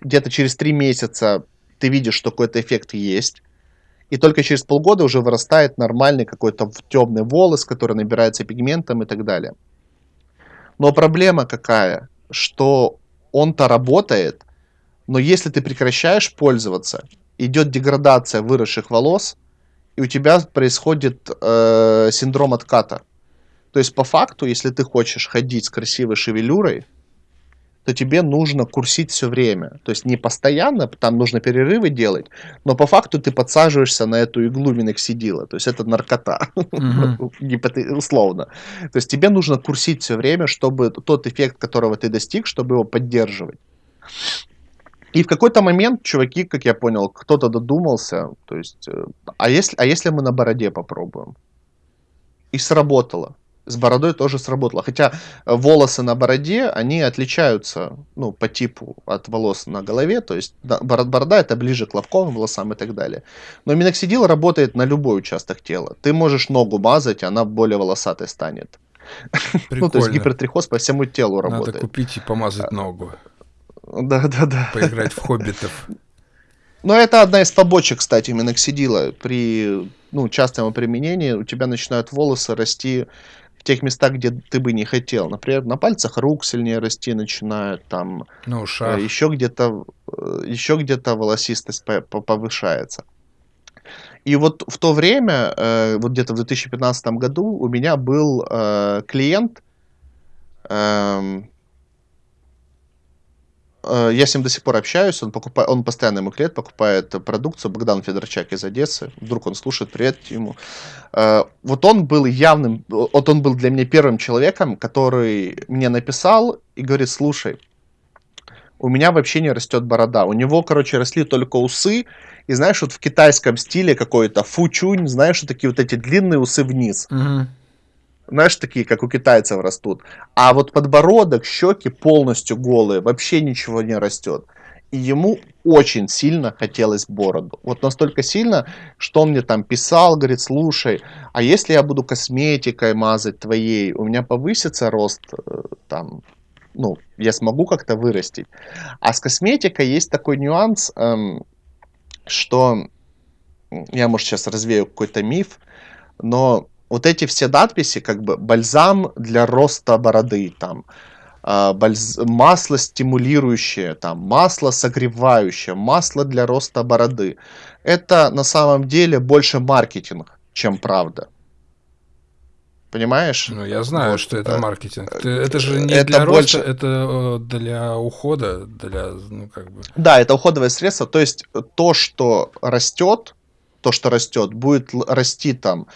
где-то через три месяца ты видишь, что какой-то эффект есть, и только через полгода уже вырастает нормальный какой-то темный волос, который набирается пигментом и так далее. Но проблема какая? Что он-то работает, но если ты прекращаешь пользоваться, идет деградация выросших волос, и у тебя происходит э, синдром отката. То есть по факту, если ты хочешь ходить с красивой шевелюрой, то тебе нужно курсить все время. То есть не постоянно, там нужно перерывы делать, но по факту ты подсаживаешься на эту иглу миноксидила. То есть это наркота, условно. То есть тебе нужно курсить все время, чтобы тот эффект, которого ты достиг, чтобы его поддерживать. И в какой-то момент чуваки, как я понял, кто-то додумался, то есть, э, а если, а если мы на бороде попробуем? И сработало с бородой тоже сработало. Хотя волосы на бороде, они отличаются, ну, по типу от волос на голове, то есть борода это ближе к лобковым волосам и так далее. Но миноксидил работает на любой участок тела. Ты можешь ногу мазать, она более волосатой станет. Прикольно. Ну, то есть гипертрихоз по всему телу работает. Надо купить и помазать ногу. Да, да, да. Поиграть в хоббитов. Но это одна из побочек, кстати, миноксидила. При ну, частом применении у тебя начинают волосы расти в тех местах, где ты бы не хотел. Например, на пальцах рук сильнее расти начинают, там ну, э, еще где-то э, еще где-то волосистость повышается. И вот в то время, э, вот где-то в 2015 году, у меня был клиент, эм, я с ним до сих пор общаюсь, он, покупает, он постоянно ему клиент, покупает продукцию, Богдан Федорчак из Одессы, вдруг он слушает, привет ему. Э, вот он был явным, вот он был для меня первым человеком, который мне написал и говорит, слушай, у меня вообще не растет борода. У него, короче, росли только усы, и знаешь, вот в китайском стиле какой-то фучунь, знаешь, вот такие вот эти длинные усы вниз. Угу знаешь, такие, как у китайцев растут. А вот подбородок, щеки полностью голые, вообще ничего не растет. И ему очень сильно хотелось бороду. Вот настолько сильно, что он мне там писал, говорит, слушай, а если я буду косметикой мазать твоей, у меня повысится рост э, там, ну, я смогу как-то вырастить. А с косметикой есть такой нюанс, эм, что я, может, сейчас развею какой-то миф, но вот эти все надписи, как бы бальзам для роста бороды, там, э, бальз... масло стимулирующее, там, масло согревающее, масло для роста бороды. Это на самом деле больше маркетинг, чем правда. Понимаешь? Ну, я знаю, вот, что это э, маркетинг. Это же не это для больше... роста, это э, для ухода, для, ну, как бы... Да, это уходовое средство. То есть то, что растет, то, что растет, будет расти там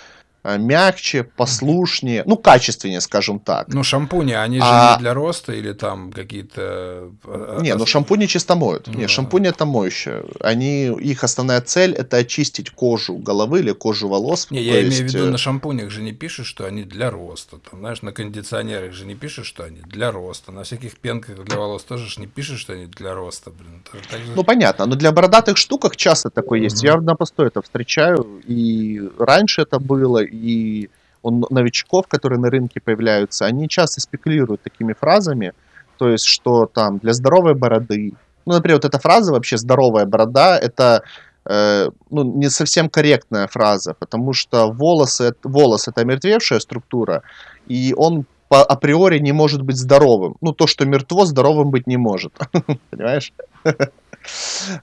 мягче, послушнее, ну, качественнее, скажем так. Ну, шампуни, они же а... не для роста или там какие-то... Э, не, ну, шампуни чисто моют. Ну, не, шампуни это моющее. Они, их основная цель это очистить кожу головы или кожу волос. Не, я есть... имею в виду, э, на шампунях же не пишут, что они для роста. Там, знаешь, на кондиционерах же не пишут, что они для роста. На всяких пенках для волос тоже же не пишут, что они для роста. Блин. Же... Ну, понятно, но для бородатых штуках часто такое mm-hmm. есть. Я на постой это встречаю, и раньше это было, и он, новичков, которые на рынке появляются, они часто спекулируют такими фразами, то есть, что там для здоровой бороды, ну, например, вот эта фраза вообще «здоровая борода» — это э, ну, не совсем корректная фраза, потому что волосы, волос — это мертвевшая структура, и он по априори не может быть здоровым. Ну, то, что мертво, здоровым быть не может. Понимаешь?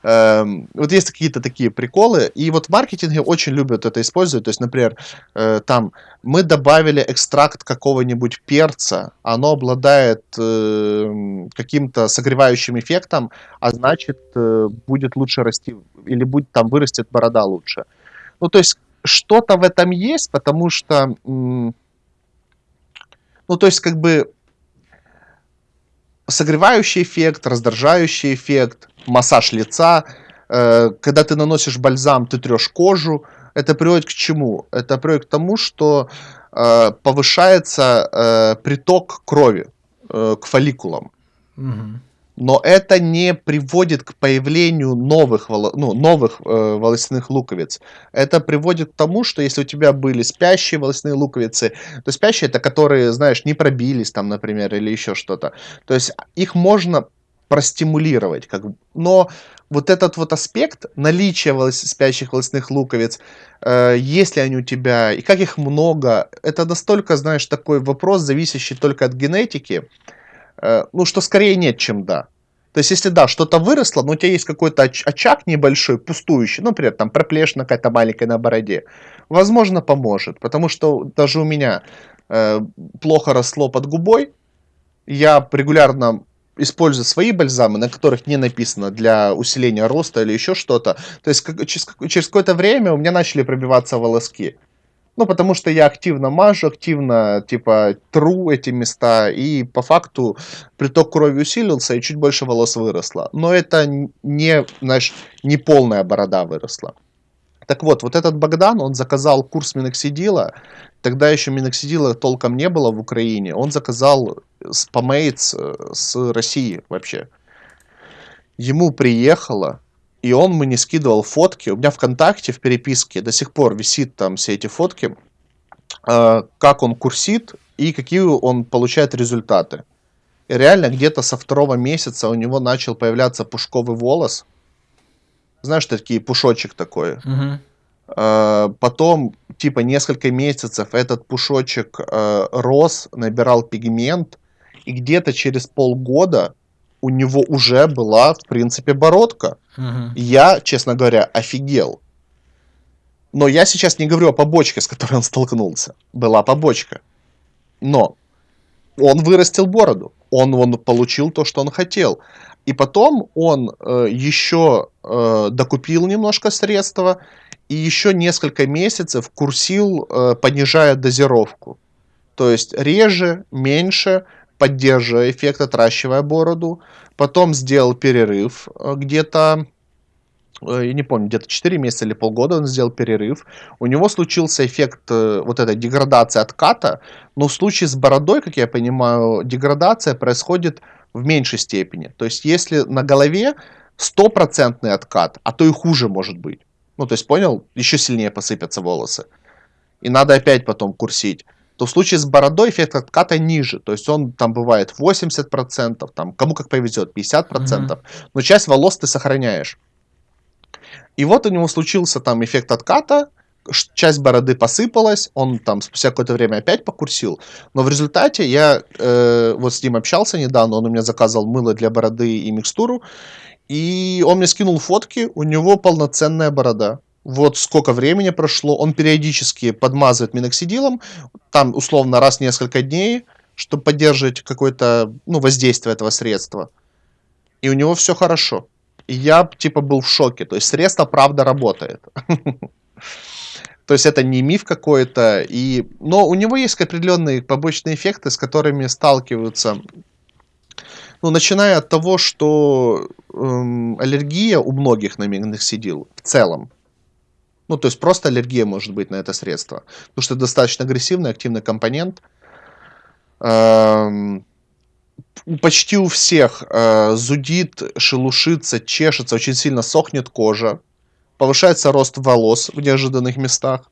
Эм, вот есть какие-то такие приколы, и вот в маркетинге очень любят это использовать. То есть, например, э, там мы добавили экстракт какого-нибудь перца, оно обладает э, каким-то согревающим эффектом, а значит э, будет лучше расти или будет там вырастет борода лучше. Ну, то есть что-то в этом есть, потому что, ну, то есть как бы согревающий эффект, раздражающий эффект, массаж лица. Э, когда ты наносишь бальзам, ты трешь кожу. Это приводит к чему? Это приводит к тому, что э, повышается э, приток крови к фолликулам. Угу но это не приводит к появлению новых, ну, новых э, волосяных луковиц. Это приводит к тому, что если у тебя были спящие волосяные луковицы, то спящие это которые, знаешь, не пробились там, например, или еще что-то. То есть их можно простимулировать. Как... Но вот этот вот аспект наличия волос... спящих волосных луковиц, э, есть ли они у тебя и как их много, это настолько, знаешь, такой вопрос, зависящий только от генетики, ну, что скорее нет, чем да. То есть, если да, что-то выросло, но у тебя есть какой-то оч- очаг небольшой, пустующий, ну, например, там проплешина какая-то маленькая на бороде, возможно, поможет. Потому что даже у меня э, плохо росло под губой, я регулярно использую свои бальзамы, на которых не написано для усиления роста или еще что-то. То есть как, через, через какое-то время у меня начали пробиваться волоски. Ну, потому что я активно мажу, активно, типа, тру эти места, и по факту приток крови усилился, и чуть больше волос выросло. Но это не, знаешь, не полная борода выросла. Так вот, вот этот Богдан, он заказал курс миноксидила, тогда еще миноксидила толком не было в Украине, он заказал спамейтс э, с России вообще. Ему приехало, и он мне скидывал фотки. У меня ВКонтакте в переписке до сих пор висит там все эти фотки, э, как он курсит и какие он получает результаты. И реально где-то со второго месяца у него начал появляться пушковый волос. Знаешь, такие пушочек такой. Угу. Потом, типа, несколько месяцев этот пушочек э, рос, набирал пигмент, и где-то через полгода у него уже была, в принципе, бородка. Угу. Я, честно говоря, офигел. Но я сейчас не говорю о побочке, с которой он столкнулся. Была побочка. Но он вырастил бороду. Он, он получил то, что он хотел. И потом он э, еще э, докупил немножко средства и еще несколько месяцев курсил, э, понижая дозировку. То есть реже, меньше, поддерживая эффект, отращивая бороду. Потом сделал перерыв э, где-то, э, я не помню, где-то 4 месяца или полгода он сделал перерыв. У него случился эффект э, вот этой деградации отката, но в случае с бородой, как я понимаю, деградация происходит в меньшей степени. То есть если на голове стопроцентный откат, а то и хуже может быть. Ну, то есть, понял, еще сильнее посыпятся волосы. И надо опять потом курсить то в случае с бородой эффект отката ниже. То есть он там бывает 80%, там, кому как повезет, 50%, mm-hmm. но часть волос ты сохраняешь. И вот у него случился там эффект отката, часть бороды посыпалась, он там спустя какое-то время опять покурсил, но в результате я э, вот с ним общался недавно, он у меня заказывал мыло для бороды и микстуру, и он мне скинул фотки, у него полноценная борода вот сколько времени прошло, он периодически подмазывает миноксидилом, там условно раз в несколько дней, чтобы поддерживать какое-то ну, воздействие этого средства. И у него все хорошо. И я типа был в шоке. То есть средство правда работает. То есть это не миф какой-то. И... Но у него есть определенные побочные эффекты, с которыми сталкиваются. Ну, начиная от того, что эм, аллергия у многих на миноксидил в целом. Ну, то есть просто аллергия может быть на это средство. Потому что достаточно агрессивный, активный компонент. Эм, почти у всех э, зудит, шелушится, чешется, очень сильно сохнет кожа. Повышается рост волос в неожиданных местах.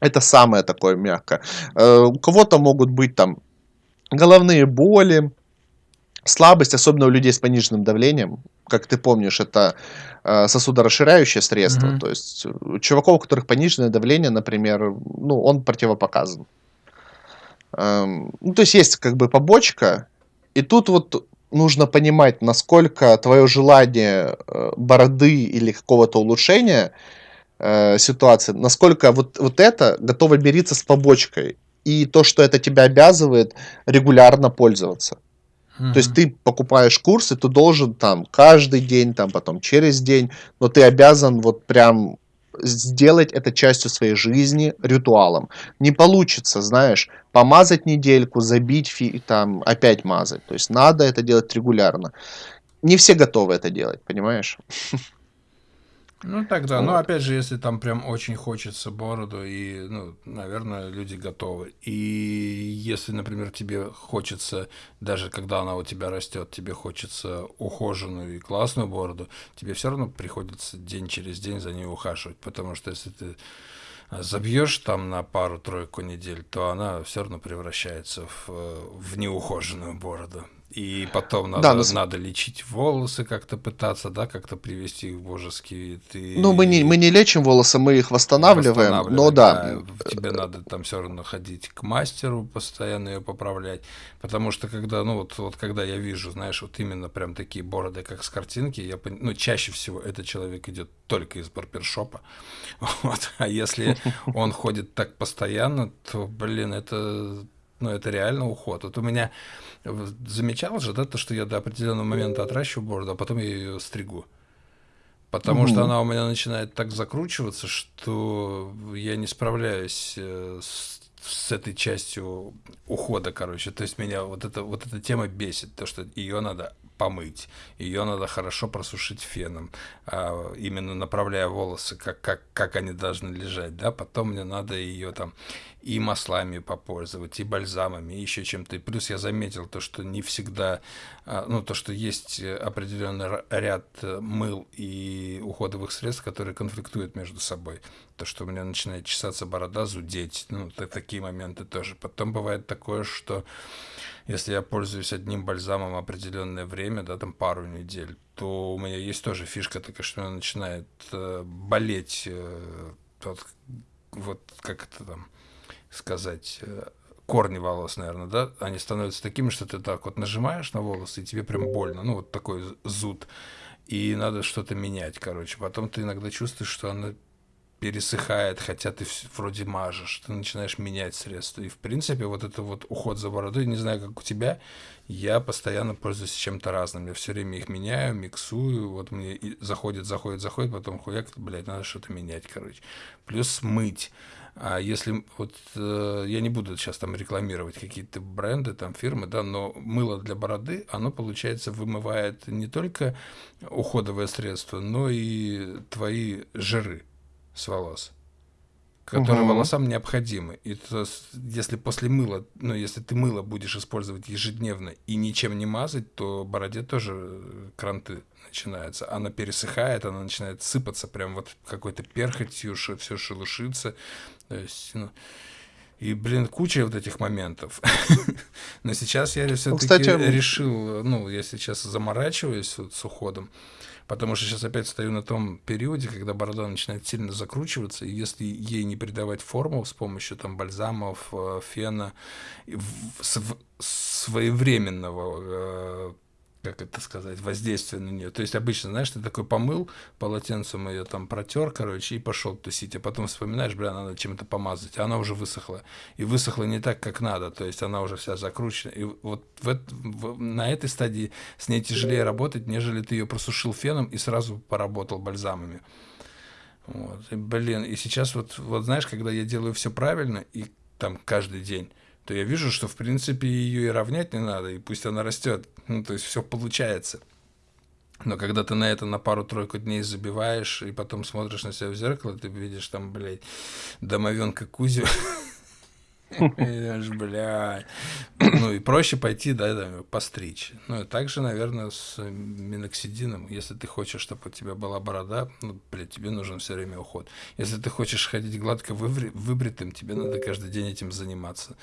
Это самое такое мягкое. Э, у кого-то могут быть там головные боли, слабость, особенно у людей с пониженным давлением. Как ты помнишь, это э, сосудорасширяющее средство. Mm-hmm. То есть у чуваков, у которых пониженное давление, например, ну, он противопоказан. Эм, ну, то есть есть как бы побочка, и тут вот нужно понимать, насколько твое желание э, бороды или какого-то улучшения э, ситуации, насколько вот, вот это готово мириться с побочкой. И то, что это тебя обязывает регулярно пользоваться. То есть ты покупаешь курсы, ты должен там каждый день, там потом через день, но ты обязан вот прям сделать это частью своей жизни ритуалом. Не получится, знаешь, помазать недельку, забить, фи, там опять мазать. То есть надо это делать регулярно. Не все готовы это делать, понимаешь? Ну тогда, вот. ну опять же, если там прям очень хочется бороду, и, ну, наверное, люди готовы. И если, например, тебе хочется, даже когда она у тебя растет, тебе хочется ухоженную и классную бороду, тебе все равно приходится день через день за ней ухаживать, потому что если ты забьешь там на пару-тройку недель, то она все равно превращается в, в неухоженную бороду. И потом надо, Да, но надо лечить волосы, как-то пытаться, да, как-то привести их в божеский вид. Ну, мы не, мы не лечим волосы, мы их восстанавливаем, но да. Тебе надо там все равно ходить к мастеру, постоянно ее поправлять. Потому что когда, ну вот, вот когда я вижу, знаешь, вот именно прям такие бороды, как с картинки, я пон... ну, чаще всего этот человек идет только из барбершопа. Вот. А если он ходит так постоянно, то, блин, это ну, это реально уход. Вот у меня замечал же, да, то, что я до определенного момента отращиваю бороду, а потом я ее стригу. Потому угу. что она у меня начинает так закручиваться, что я не справляюсь э, с, с этой частью ухода, короче. То есть меня вот эта, вот эта тема бесит, то, что ее надо помыть. Ее надо хорошо просушить феном, а, именно направляя волосы, как, как, как они должны лежать. Да? Потом мне надо ее там и маслами попользовать, и бальзамами, и еще чем-то. Плюс я заметил то, что не всегда, а, ну, то, что есть определенный ряд э, мыл и уходовых средств, которые конфликтуют между собой. То, что у меня начинает чесаться борода, зудеть, ну, такие моменты тоже. Потом бывает такое, что если я пользуюсь одним бальзамом определенное время, да, там пару недель, то у меня есть тоже фишка такая, что она начинает э, болеть, э, вот, вот как это там сказать, э, корни волос, наверное, да, они становятся такими, что ты так вот нажимаешь на волосы, и тебе прям больно, ну, вот такой зуд, и надо что-то менять, короче. Потом ты иногда чувствуешь, что она пересыхает, хотя ты вроде мажешь, ты начинаешь менять средства. И, в принципе, вот это вот уход за бородой, не знаю, как у тебя, я постоянно пользуюсь чем-то разным. Я все время их меняю, миксую, вот мне заходит, заходит, заходит, потом хуяк, блядь, надо что-то менять, короче. Плюс мыть. А если вот э, я не буду сейчас там рекламировать какие-то бренды, там фирмы, да, но мыло для бороды, оно получается вымывает не только уходовое средство, но и твои жиры с волос, которые угу. волосам необходимы. И то, если после мыла, ну, если ты мыло будешь использовать ежедневно и ничем не мазать, то бороде тоже кранты начинаются. Она пересыхает, она начинает сыпаться, прям вот какой-то перхотью, все шелушится. То есть, ну, и, блин, куча вот этих моментов. Но сейчас я все-таки ну, Кстати... решил, ну, я сейчас заморачиваюсь вот с уходом, потому что сейчас опять стою на том периоде, когда борода начинает сильно закручиваться, и если ей не придавать форму с помощью там бальзамов, э, фена, своевременного э, как это сказать, воздействие на нее. То есть обычно, знаешь, ты такой помыл полотенцем ее там протер, короче, и пошел тусить, а потом вспоминаешь, бля, надо чем-то помазать, а она уже высохла. И высохла не так, как надо, то есть она уже вся закручена. И вот в, в, на этой стадии с ней тяжелее работать, нежели ты ее просушил феном и сразу поработал бальзамами. Вот. И, блин, и сейчас вот, вот знаешь, когда я делаю все правильно, и там каждый день, то я вижу, что, в принципе, ее и равнять не надо, и пусть она растет. Ну, то есть все получается. Но когда ты на это на пару-тройку дней забиваешь, и потом смотришь на себя в зеркало, ты видишь там, блядь, домовенка Кузю. Блядь. Ну и проще пойти, да, да, постричь. Ну и также, наверное, с миноксидином. Если ты хочешь, чтобы у тебя была борода, ну, блядь, тебе нужен все время уход. Если ты хочешь ходить гладко выбритым, тебе надо каждый день этим заниматься.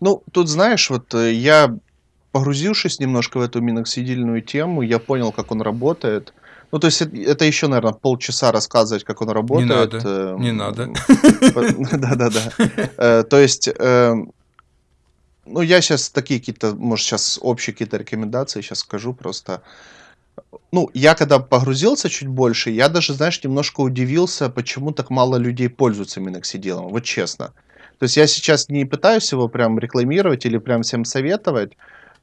Ну, тут, знаешь, вот э, я, погрузившись немножко в эту миноксидильную тему, я понял, как он работает. Ну, то есть это, это еще, наверное, полчаса рассказывать, как он работает. Не надо, э, не надо. Да-да-да. Э, то есть, э, ну, я сейчас такие какие-то, может, сейчас общие какие-то рекомендации сейчас скажу просто. Ну, я когда погрузился чуть больше, я даже, знаешь, немножко удивился, почему так мало людей пользуются миноксидилом, вот честно. То есть я сейчас не пытаюсь его прям рекламировать или прям всем советовать,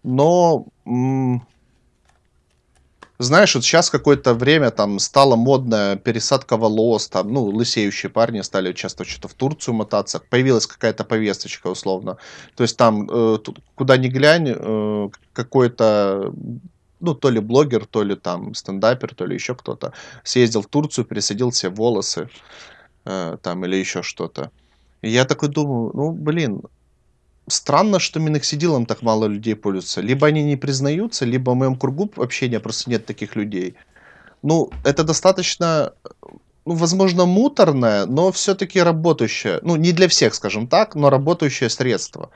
но знаешь, вот сейчас какое-то время там стала модная пересадка волос, там, ну, лысеющие парни стали часто что-то в Турцию мотаться, появилась какая-то повесточка условно. То есть там, э, куда ни глянь, э, какой-то ну, то ли блогер, то ли там стендапер, то ли еще кто-то, съездил в Турцию, пересадил все волосы, э, там, или еще что-то. Я такой думаю, ну, блин, странно, что миноксидилом так мало людей пользуются. Либо они не признаются, либо в моем кругу общения просто нет таких людей. Ну, это достаточно, ну, возможно, муторное, но все-таки работающее. Ну, не для всех, скажем так, но работающее средство.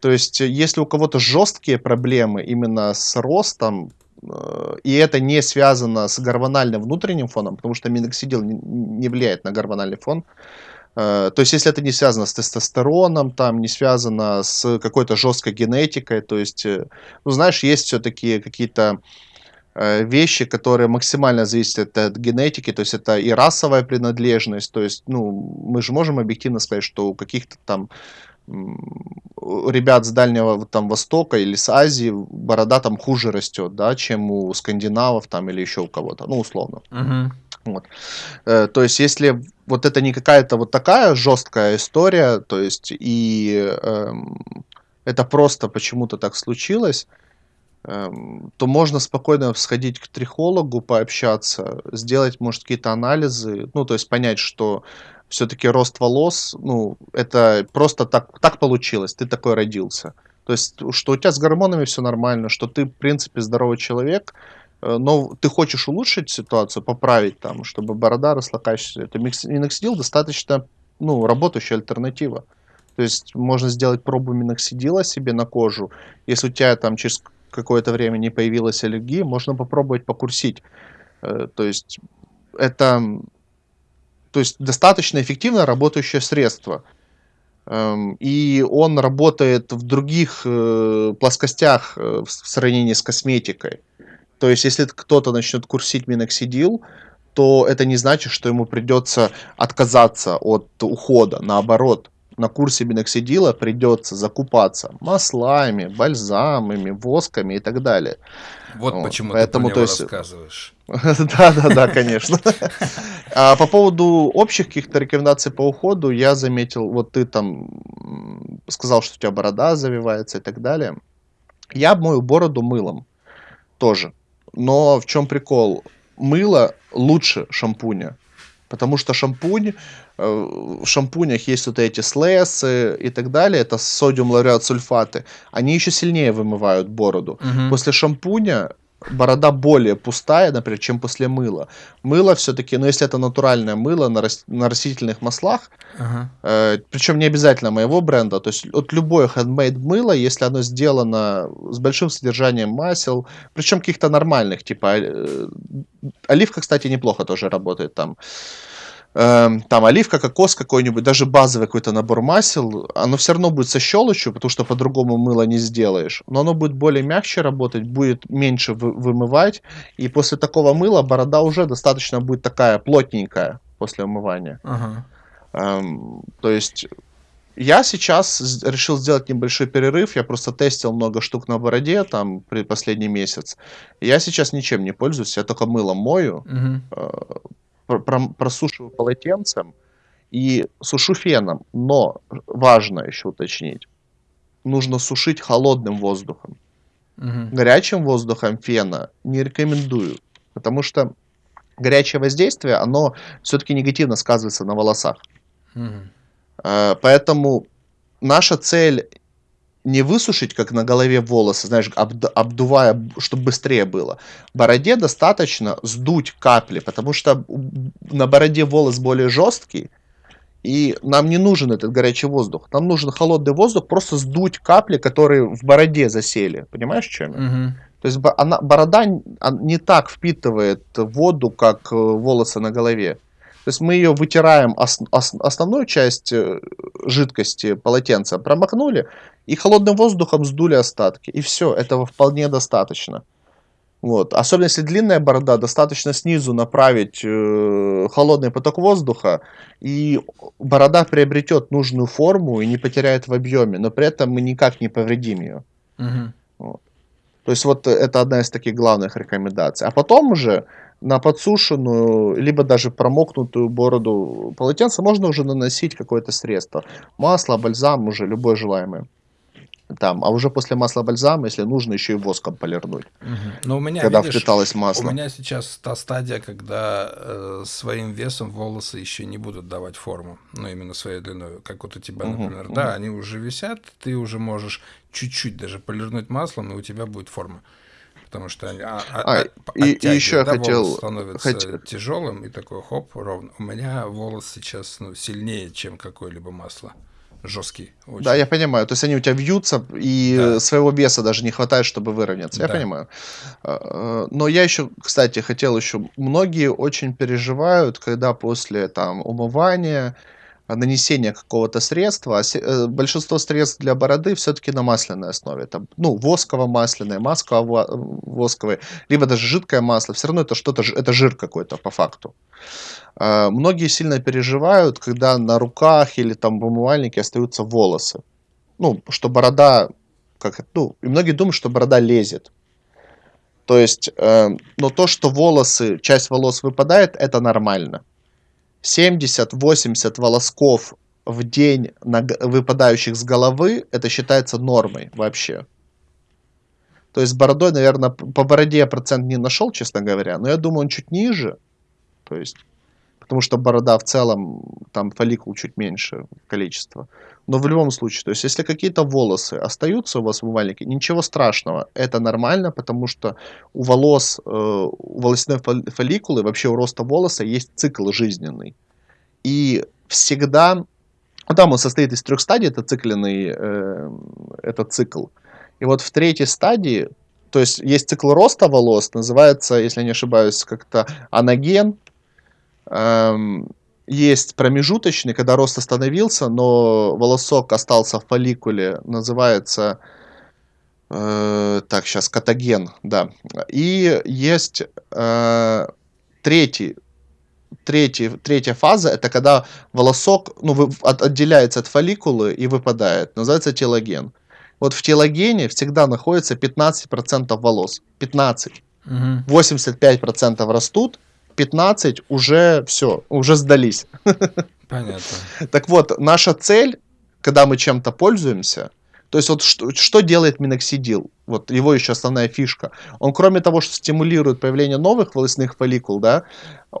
То есть, если у кого-то жесткие проблемы именно с ростом, э, и это не связано с гормональным внутренним фоном, потому что миноксидил не влияет на гормональный фон, то есть, если это не связано с тестостероном, там, не связано с какой-то жесткой генетикой, то есть, э, ну, знаешь, есть все-таки какие-то э, вещи, которые максимально зависят от генетики, то есть это и расовая принадлежность, то есть, ну, мы же можем объективно сказать, что у каких-то там ребят с Дальнего там, Востока или с Азии борода там хуже растет, да, чем у скандинавов там или еще у кого-то, ну, условно. Uh-huh. Вот. Э, то есть, если вот это не какая-то вот такая жесткая история, то есть, и э, это просто почему-то так случилось, э, то можно спокойно сходить к трихологу, пообщаться, сделать, может, какие-то анализы, ну, то есть понять, что все-таки рост волос, ну, это просто так, так получилось, ты такой родился. То есть, что у тебя с гормонами все нормально, что ты, в принципе, здоровый человек, но ты хочешь улучшить ситуацию, поправить там, чтобы борода росла качественно, то миноксидил достаточно ну, работающая альтернатива. То есть можно сделать пробу миноксидила себе на кожу. Если у тебя там через какое-то время не появилась аллергия, можно попробовать покурсить. Э, то есть это то есть достаточно эффективно работающее средство. Эм, и он работает в других э, плоскостях в сравнении с косметикой. То есть, если кто-то начнет курсить миноксидил, то это не значит, что ему придется отказаться от ухода. Наоборот, на курсе миноксидила придется закупаться маслами, бальзамами, восками и так далее. Вот, вот. почему Поэтому, ты про него есть... рассказываешь. Да, да, да, конечно. А по поводу общих каких-то рекомендаций по уходу, я заметил, вот ты там сказал, что у тебя борода завивается и так далее. Я мою бороду мылом тоже. Но в чем прикол? Мыло лучше шампуня. Потому что шампунь, э, в шампунях есть вот эти слэсы и так далее, это содиум лауреат сульфаты, они еще сильнее вымывают бороду. Угу. После шампуня борода более пустая, например, чем после мыла. Мыло все-таки, ну если это натуральное мыло на, рас, на растительных маслах, ага. э, причем не обязательно моего бренда, то есть от любое handmade мыло, если оно сделано с большим содержанием масел, причем каких-то нормальных, типа э, оливка, кстати, неплохо тоже работает там. Эм, там оливка, кокос какой-нибудь, даже базовый какой-то набор масел, оно все равно будет со щелочью, потому что по-другому мыло не сделаешь. Но оно будет более мягче работать, будет меньше вы- вымывать. И после такого мыла борода уже достаточно будет такая плотненькая после умывания. Ага. Эм, то есть я сейчас решил сделать небольшой перерыв. Я просто тестил много штук на бороде там при последний месяц. Я сейчас ничем не пользуюсь, я только мылом мою. Угу просушиваю полотенцем и сушу феном. Но важно еще уточнить, нужно сушить холодным воздухом. Угу. Горячим воздухом фена не рекомендую, потому что горячее воздействие, оно все-таки негативно сказывается на волосах. Угу. Поэтому наша цель не высушить, как на голове волосы, знаешь, обду, обдувая, чтобы быстрее было. Бороде достаточно сдуть капли, потому что на бороде волос более жесткий, и нам не нужен этот горячий воздух. Нам нужен холодный воздух, просто сдуть капли, которые в бороде засели. Понимаешь, чем я? Угу. То есть она, борода не так впитывает воду, как э, волосы на голове. То есть мы ее вытираем, ос, ос, основную часть э, жидкости полотенца промокнули и холодным воздухом сдули остатки. И все, этого вполне достаточно. Вот. Особенно если длинная борода, достаточно снизу направить э, холодный поток воздуха, и борода приобретет нужную форму и не потеряет в объеме, но при этом мы никак не повредим ее. Угу. Вот. То есть вот это одна из таких главных рекомендаций. А потом уже на подсушенную, либо даже промокнутую бороду полотенца можно уже наносить какое-то средство. Масло, бальзам, уже любое желаемое. Там, а уже после масла бальзама, если нужно, еще и воском полирнуть. Угу. Но у меня, когда видишь, впиталось масло. У меня сейчас та стадия, когда э, своим весом волосы еще не будут давать форму, ну именно своей длиной, как вот у тебя, угу, например. Угу. Да, они уже висят, ты уже можешь чуть-чуть даже полирнуть маслом, и у тебя будет форма потому что они а, а, а, и, и еще да, хотел становится хот... тяжелым и такой хоп ровно. У меня волос сейчас ну, сильнее, чем какое-либо масло. Жесткий. Очень. Да, я понимаю. То есть они у тебя вьются, и да. своего веса даже не хватает, чтобы выровняться. Я да. понимаю. А, но я еще, кстати, хотел еще... Многие очень переживают, когда после там умывания нанесения какого-то средства, а э, большинство средств для бороды все-таки на масляной основе. Там, ну, восково-масляное, масково-восковое, либо даже жидкое масло. Все равно это что-то, это жир какой-то по факту. А, многие сильно переживают, когда на руках или там в умывальнике остаются волосы. Ну, что борода, как, ну, и многие думают, что борода лезет. То есть, э, но то, что волосы, часть волос выпадает, это нормально. 70-80 волосков в день на, выпадающих с головы, это считается нормой вообще. То есть бородой, наверное, по бороде я процент не нашел, честно говоря, но я думаю, он чуть ниже. То есть, потому что борода в целом, там фолликул чуть меньше количество. Но в любом случае, то есть если какие-то волосы остаются у вас в умывальнике, ничего страшного, это нормально, потому что у волос, э, у волосяной фолликулы, вообще у роста волоса есть цикл жизненный. И всегда, ну, там он состоит из трех стадий, это цикленный, э, это цикл. И вот в третьей стадии, то есть есть цикл роста волос, называется, если не ошибаюсь, как-то анаген, эм, есть промежуточный, когда рост остановился, но волосок остался в фолликуле, называется, э, так, сейчас, катаген, да. И есть э, третий, третий, третья фаза, это когда волосок ну, вы, от, отделяется от фолликулы и выпадает, называется телоген. Вот в телогене всегда находится 15% волос. 15. Угу. 85% растут, 15 уже все, уже сдались. Понятно. Так вот, наша цель, когда мы чем-то пользуемся, то есть вот что, что делает миноксидил? Вот его еще основная фишка. Он кроме того, что стимулирует появление новых волосных фолликул, да,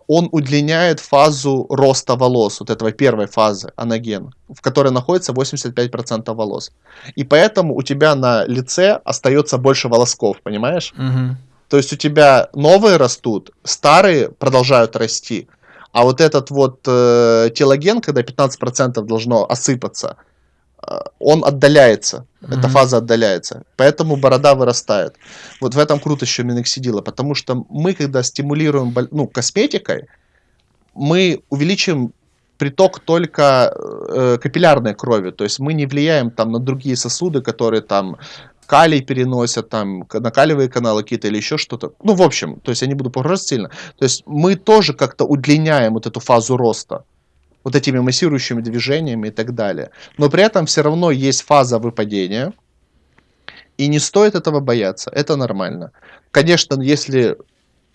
он удлиняет фазу роста волос, вот этого первой фазы, анаген, в которой находится 85% волос. И поэтому у тебя на лице остается больше волосков, понимаешь? Угу. То есть у тебя новые растут, старые продолжают расти, а вот этот вот э, телоген, когда 15% должно осыпаться, э, он отдаляется, mm-hmm. эта фаза отдаляется, поэтому борода вырастает. Вот в этом круто еще миноксидила, потому что мы, когда стимулируем ну, косметикой, мы увеличим приток только э, капиллярной крови, то есть мы не влияем там на другие сосуды, которые там калий переносят, там, накаливые каналы какие-то или еще что-то. Ну, в общем, то есть я не буду погружаться сильно. То есть мы тоже как-то удлиняем вот эту фазу роста вот этими массирующими движениями и так далее. Но при этом все равно есть фаза выпадения, и не стоит этого бояться, это нормально. Конечно, если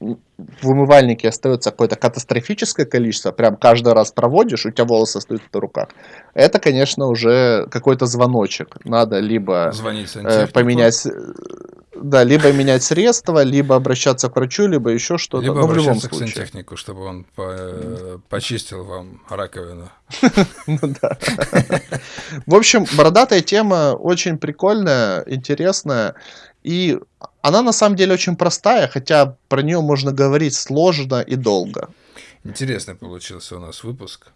в умывальнике остается какое-то катастрофическое количество, прям каждый раз проводишь, у тебя волосы остаются на руках, это, конечно, уже какой-то звоночек. Надо либо э, поменять, да, либо менять средства, либо обращаться к врачу, либо еще что-то. Либо ну, в любом случае. к сантехнику, чтобы он по э, почистил вам раковину. Ну да. В общем, бородатая тема очень прикольная, интересная. И она на самом деле очень простая, хотя про нее можно говорить сложно и долго. Интересный получился у нас выпуск.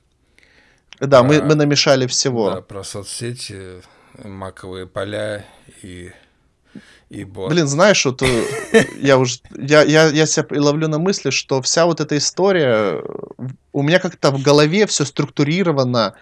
Да, про, мы, мы намешали всего. Да, про соцсети, маковые поля и, и бот. Блин, знаешь, вот э, я уже я, я, я себя ловлю на мысли, что вся вот эта история, у меня как-то в голове все структурировано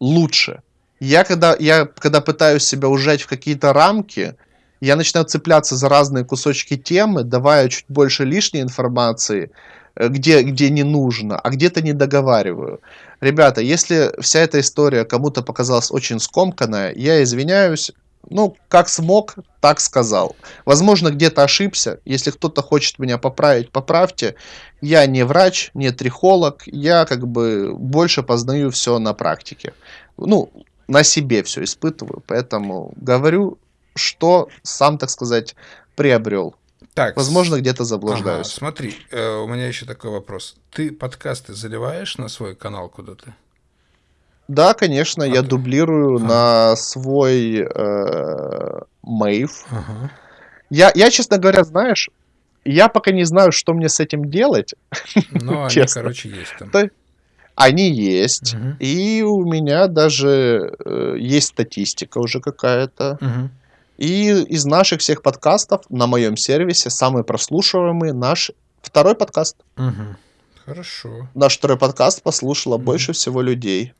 лучше. Я когда, я когда пытаюсь себя ужать в какие-то рамки, я начинаю цепляться за разные кусочки темы, давая чуть больше лишней информации, э, где, где не нужно, а где-то не договариваю. Ребята, если вся эта история кому-то показалась очень скомканная, я извиняюсь, ну, как смог, так сказал. Возможно, где-то ошибся. Если кто-то хочет меня поправить, поправьте. Я не врач, не трихолог. Я как бы больше познаю все на практике. Ну, на себе все испытываю. Поэтому говорю что сам, так сказать, приобрел. Так, Возможно, где-то заблуждаюсь. Ага, смотри, э, у меня еще такой вопрос. Ты подкасты заливаешь на свой канал куда-то? Да, конечно, а я ты... дублирую ага. на свой э, Мейв. Ага. Я, я, честно говоря, знаешь, я пока не знаю, что мне с этим делать. Ну, они, короче, есть там. Они есть. Мгм. И у меня даже э, есть статистика уже какая-то. Мгм. И из наших всех подкастов на моем сервисе самый прослушиваемый наш второй подкаст. Мгм. Хорошо. Наш второй подкаст послушало Мгм. больше всего людей.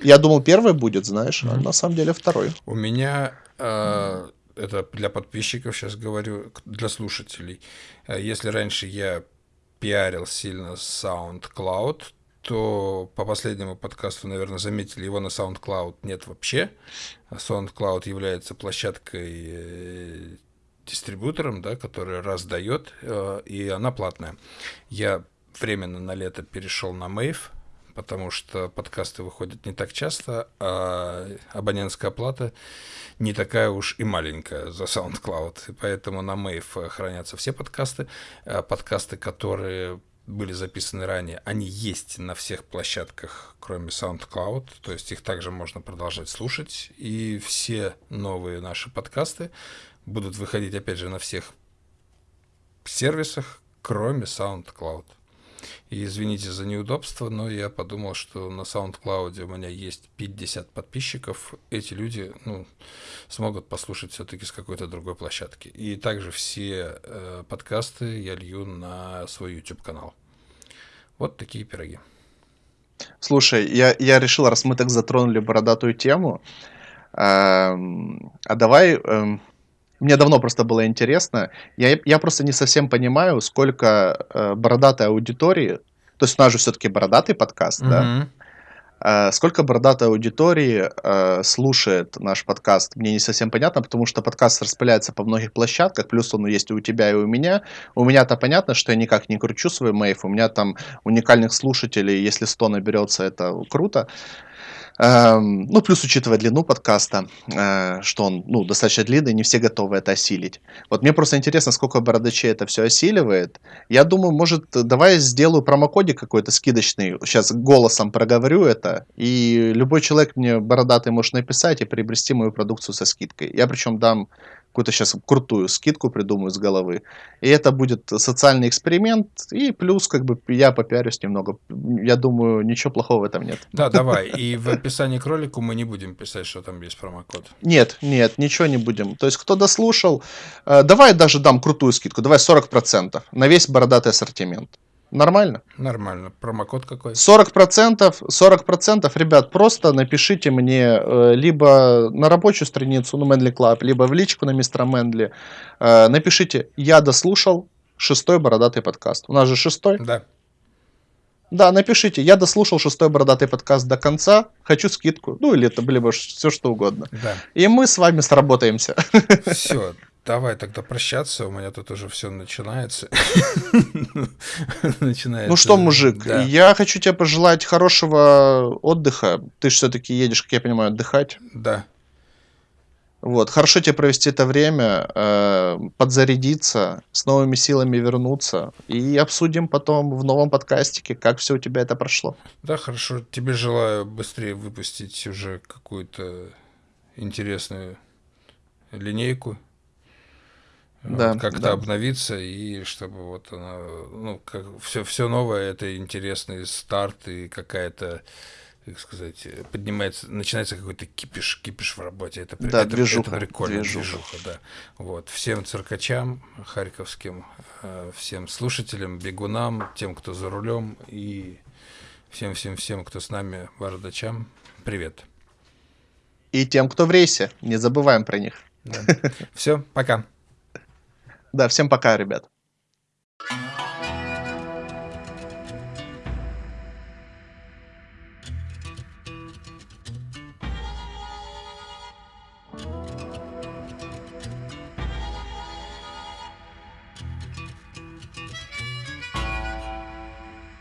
Я думал, первый будет, знаешь, а Мгм. на самом деле второй. У меня э, это для подписчиков сейчас говорю, для слушателей. Э, Если раньше я пиарил сильно SoundCloud, то по последнему подкасту, наверное, заметили, его на SoundCloud нет вообще. А SoundCloud является площадкой э, дистрибьютором, да, который раздает, э, и она платная. Я временно на лето перешел на Mave, потому что подкасты выходят не так часто, а абонентская плата не такая уж и маленькая за SoundCloud. И поэтому на Mave хранятся все подкасты. А Подкасты, которые были записаны ранее, они есть на всех площадках, кроме SoundCloud, то есть их также можно продолжать слушать. И все новые наши подкасты будут выходить, опять же, на всех сервисах, кроме SoundCloud. И извините за неудобство, но я подумал, что на SoundCloud у меня есть 50 подписчиков. Эти люди ну, смогут послушать все-таки с какой-то другой площадки. И также все э, подкасты я лью на свой YouTube-канал. Вот такие пироги. Слушай, я, я решил, раз мы так затронули бородатую тему, эм, а давай... эм, мне давно просто было интересно. Я, я просто не совсем понимаю, сколько э, бородатой аудитории, то есть у нас же все-таки бородатый подкаст, да? Э, Сколько бородатой аудитории э, слушает наш подкаст, мне не совсем понятно, потому что подкаст распыляется по многих площадках, плюс он есть у тебя, и у меня. У меня-то понятно, что я никак не кручу свой мейв, у меня там уникальных слушателей, если 100 наберется, это круто. Ну, плюс учитывая длину подкаста, э, что он, ну, достаточно длинный, не все готовы это осилить. Вот мне просто интересно, сколько бородачей это все осиливает. Я думаю, может, давай сделаю промокодик какой-то скидочный. Сейчас голосом проговорю это, и любой человек мне бородатый может написать и приобрести мою продукцию со скидкой. Я причем дам какую-то сейчас крутую скидку придумаю с головы. И это будет социальный эксперимент, и плюс как бы я попиарюсь немного. Я думаю, ничего плохого в этом нет. Да, давай. И в описании к ролику мы не будем писать, что там есть промокод. Нет, нет, ничего не будем. То есть, кто дослушал, э, давай даже дам крутую скидку, давай 40% на весь бородатый ассортимент. Нормально? Нормально. Промокод какой? 40%, 40%, ребят, просто напишите мне э, либо на рабочую страницу, ну, Manly Club, либо в личку на мистера Manly. Э, напишите, я дослушал шестой бородатый подкаст. У нас же шестой. Да. Да, напишите, я дослушал шестой бородатый подкаст до конца, хочу скидку. Ну, или это, либо все что угодно. Да. И мы с вами сработаемся. Все, давай тогда прощаться, у меня тут уже все начинается. начинается. Ну что, мужик, Да. я хочу тебе пожелать хорошего отдыха. Ты же все-таки едешь, как я понимаю, отдыхать. Да. Вот, хорошо тебе провести это время, э, подзарядиться, с новыми силами вернуться. И обсудим потом в новом подкастике, как все у тебя это прошло. Да, хорошо. Тебе желаю быстрее выпустить уже какую-то интересную линейку. Да, Вот как-то да. обновиться, и чтобы вот она, ну, как все, все новое, это интересный старт и какая-то, как сказать, поднимается, начинается какой-то кипиш, кипиш в работе. Это, Да, это, движуха, это прикольно, движуха. движуха, да. Вот. Всем циркачам харьковским, э, всем слушателям, бегунам, тем, кто за рулем, и всем-всем-всем, кто с нами, бородачам, привет. И тем, кто в рейсе, не забываем про них. Все, пока. Да, всем пока, ребят.